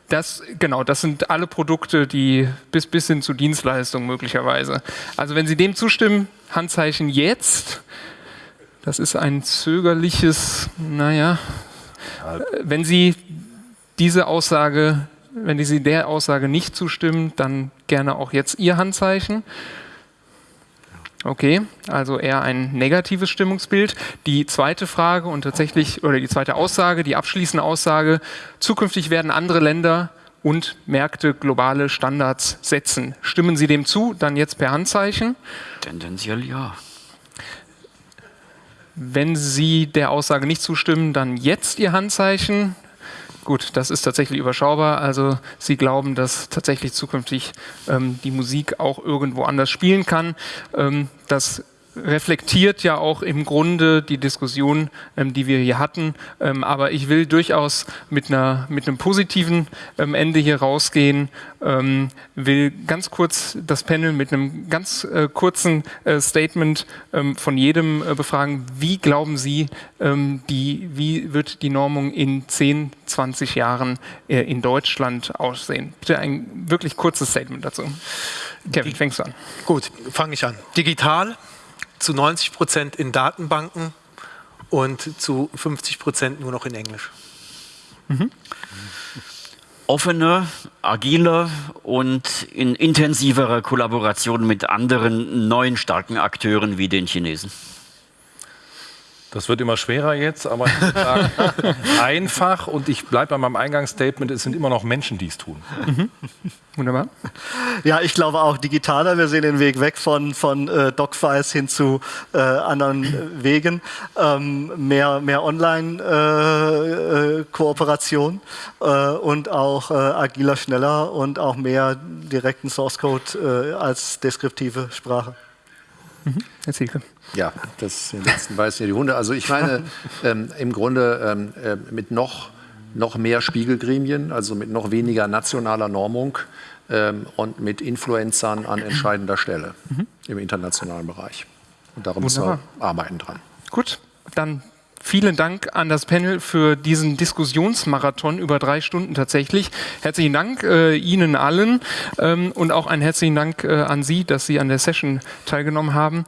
Das, genau, das sind alle Produkte, die bis, bis hin zu Dienstleistungen möglicherweise. Also wenn Sie dem zustimmen, Handzeichen jetzt. Das ist ein zögerliches, naja, wenn Sie diese Aussage, wenn Sie der Aussage nicht zustimmen, dann gerne auch jetzt Ihr Handzeichen. Okay, also eher ein negatives Stimmungsbild. Die zweite Frage und tatsächlich, oder die zweite Aussage, die abschließende Aussage, zukünftig werden andere Länder und Märkte globale Standards setzen. Stimmen Sie dem zu? Dann jetzt per Handzeichen. Tendenziell ja. Wenn Sie der Aussage nicht zustimmen, dann jetzt Ihr Handzeichen. Gut, das ist tatsächlich überschaubar. Also Sie glauben, dass tatsächlich zukünftig ähm, die Musik auch irgendwo anders spielen kann. Ähm, das reflektiert ja auch im Grunde die Diskussion, ähm, die wir hier hatten. Ähm, aber ich will durchaus mit, einer, mit einem positiven ähm, Ende hier rausgehen, ähm, will ganz kurz das Panel mit einem ganz äh, kurzen äh, Statement ähm, von jedem äh, befragen. Wie glauben Sie, ähm, die, wie wird die Normung in 10, 20 Jahren äh, in Deutschland aussehen? Bitte ein wirklich kurzes Statement dazu. Kevin, fängst du an. Gut, fange ich an. Digital, zu 90 Prozent in Datenbanken und zu 50 Prozent nur noch in Englisch. Mhm. Offener, agiler und in intensiverer Kollaboration mit anderen neuen starken Akteuren wie den Chinesen. Das wird immer schwerer jetzt, aber einfach und ich bleibe bei meinem Eingangsstatement, es sind immer noch Menschen, die es tun. Mhm. Wunderbar. Ja, ich glaube auch digitaler. Wir sehen den Weg weg von, von äh, Docfiles hin zu äh, anderen Wegen. Ähm, mehr mehr Online-Kooperation äh, äh, und auch äh, agiler, schneller und auch mehr direkten Source Code äh, als deskriptive Sprache. Mhm. Herr Zielke. Ja, das den letzten beißen ja die Hunde. Also ich meine, ähm, im Grunde ähm, äh, mit noch, noch mehr Spiegelgremien, also mit noch weniger nationaler Normung ähm, und mit Influencern an entscheidender Stelle mhm. im internationalen Bereich. Und darum müssen wir arbeiten dran. Gut, dann Vielen Dank an das Panel für diesen Diskussionsmarathon über drei Stunden tatsächlich. Herzlichen Dank äh, Ihnen allen ähm, und auch einen herzlichen Dank äh, an Sie, dass Sie an der Session teilgenommen haben.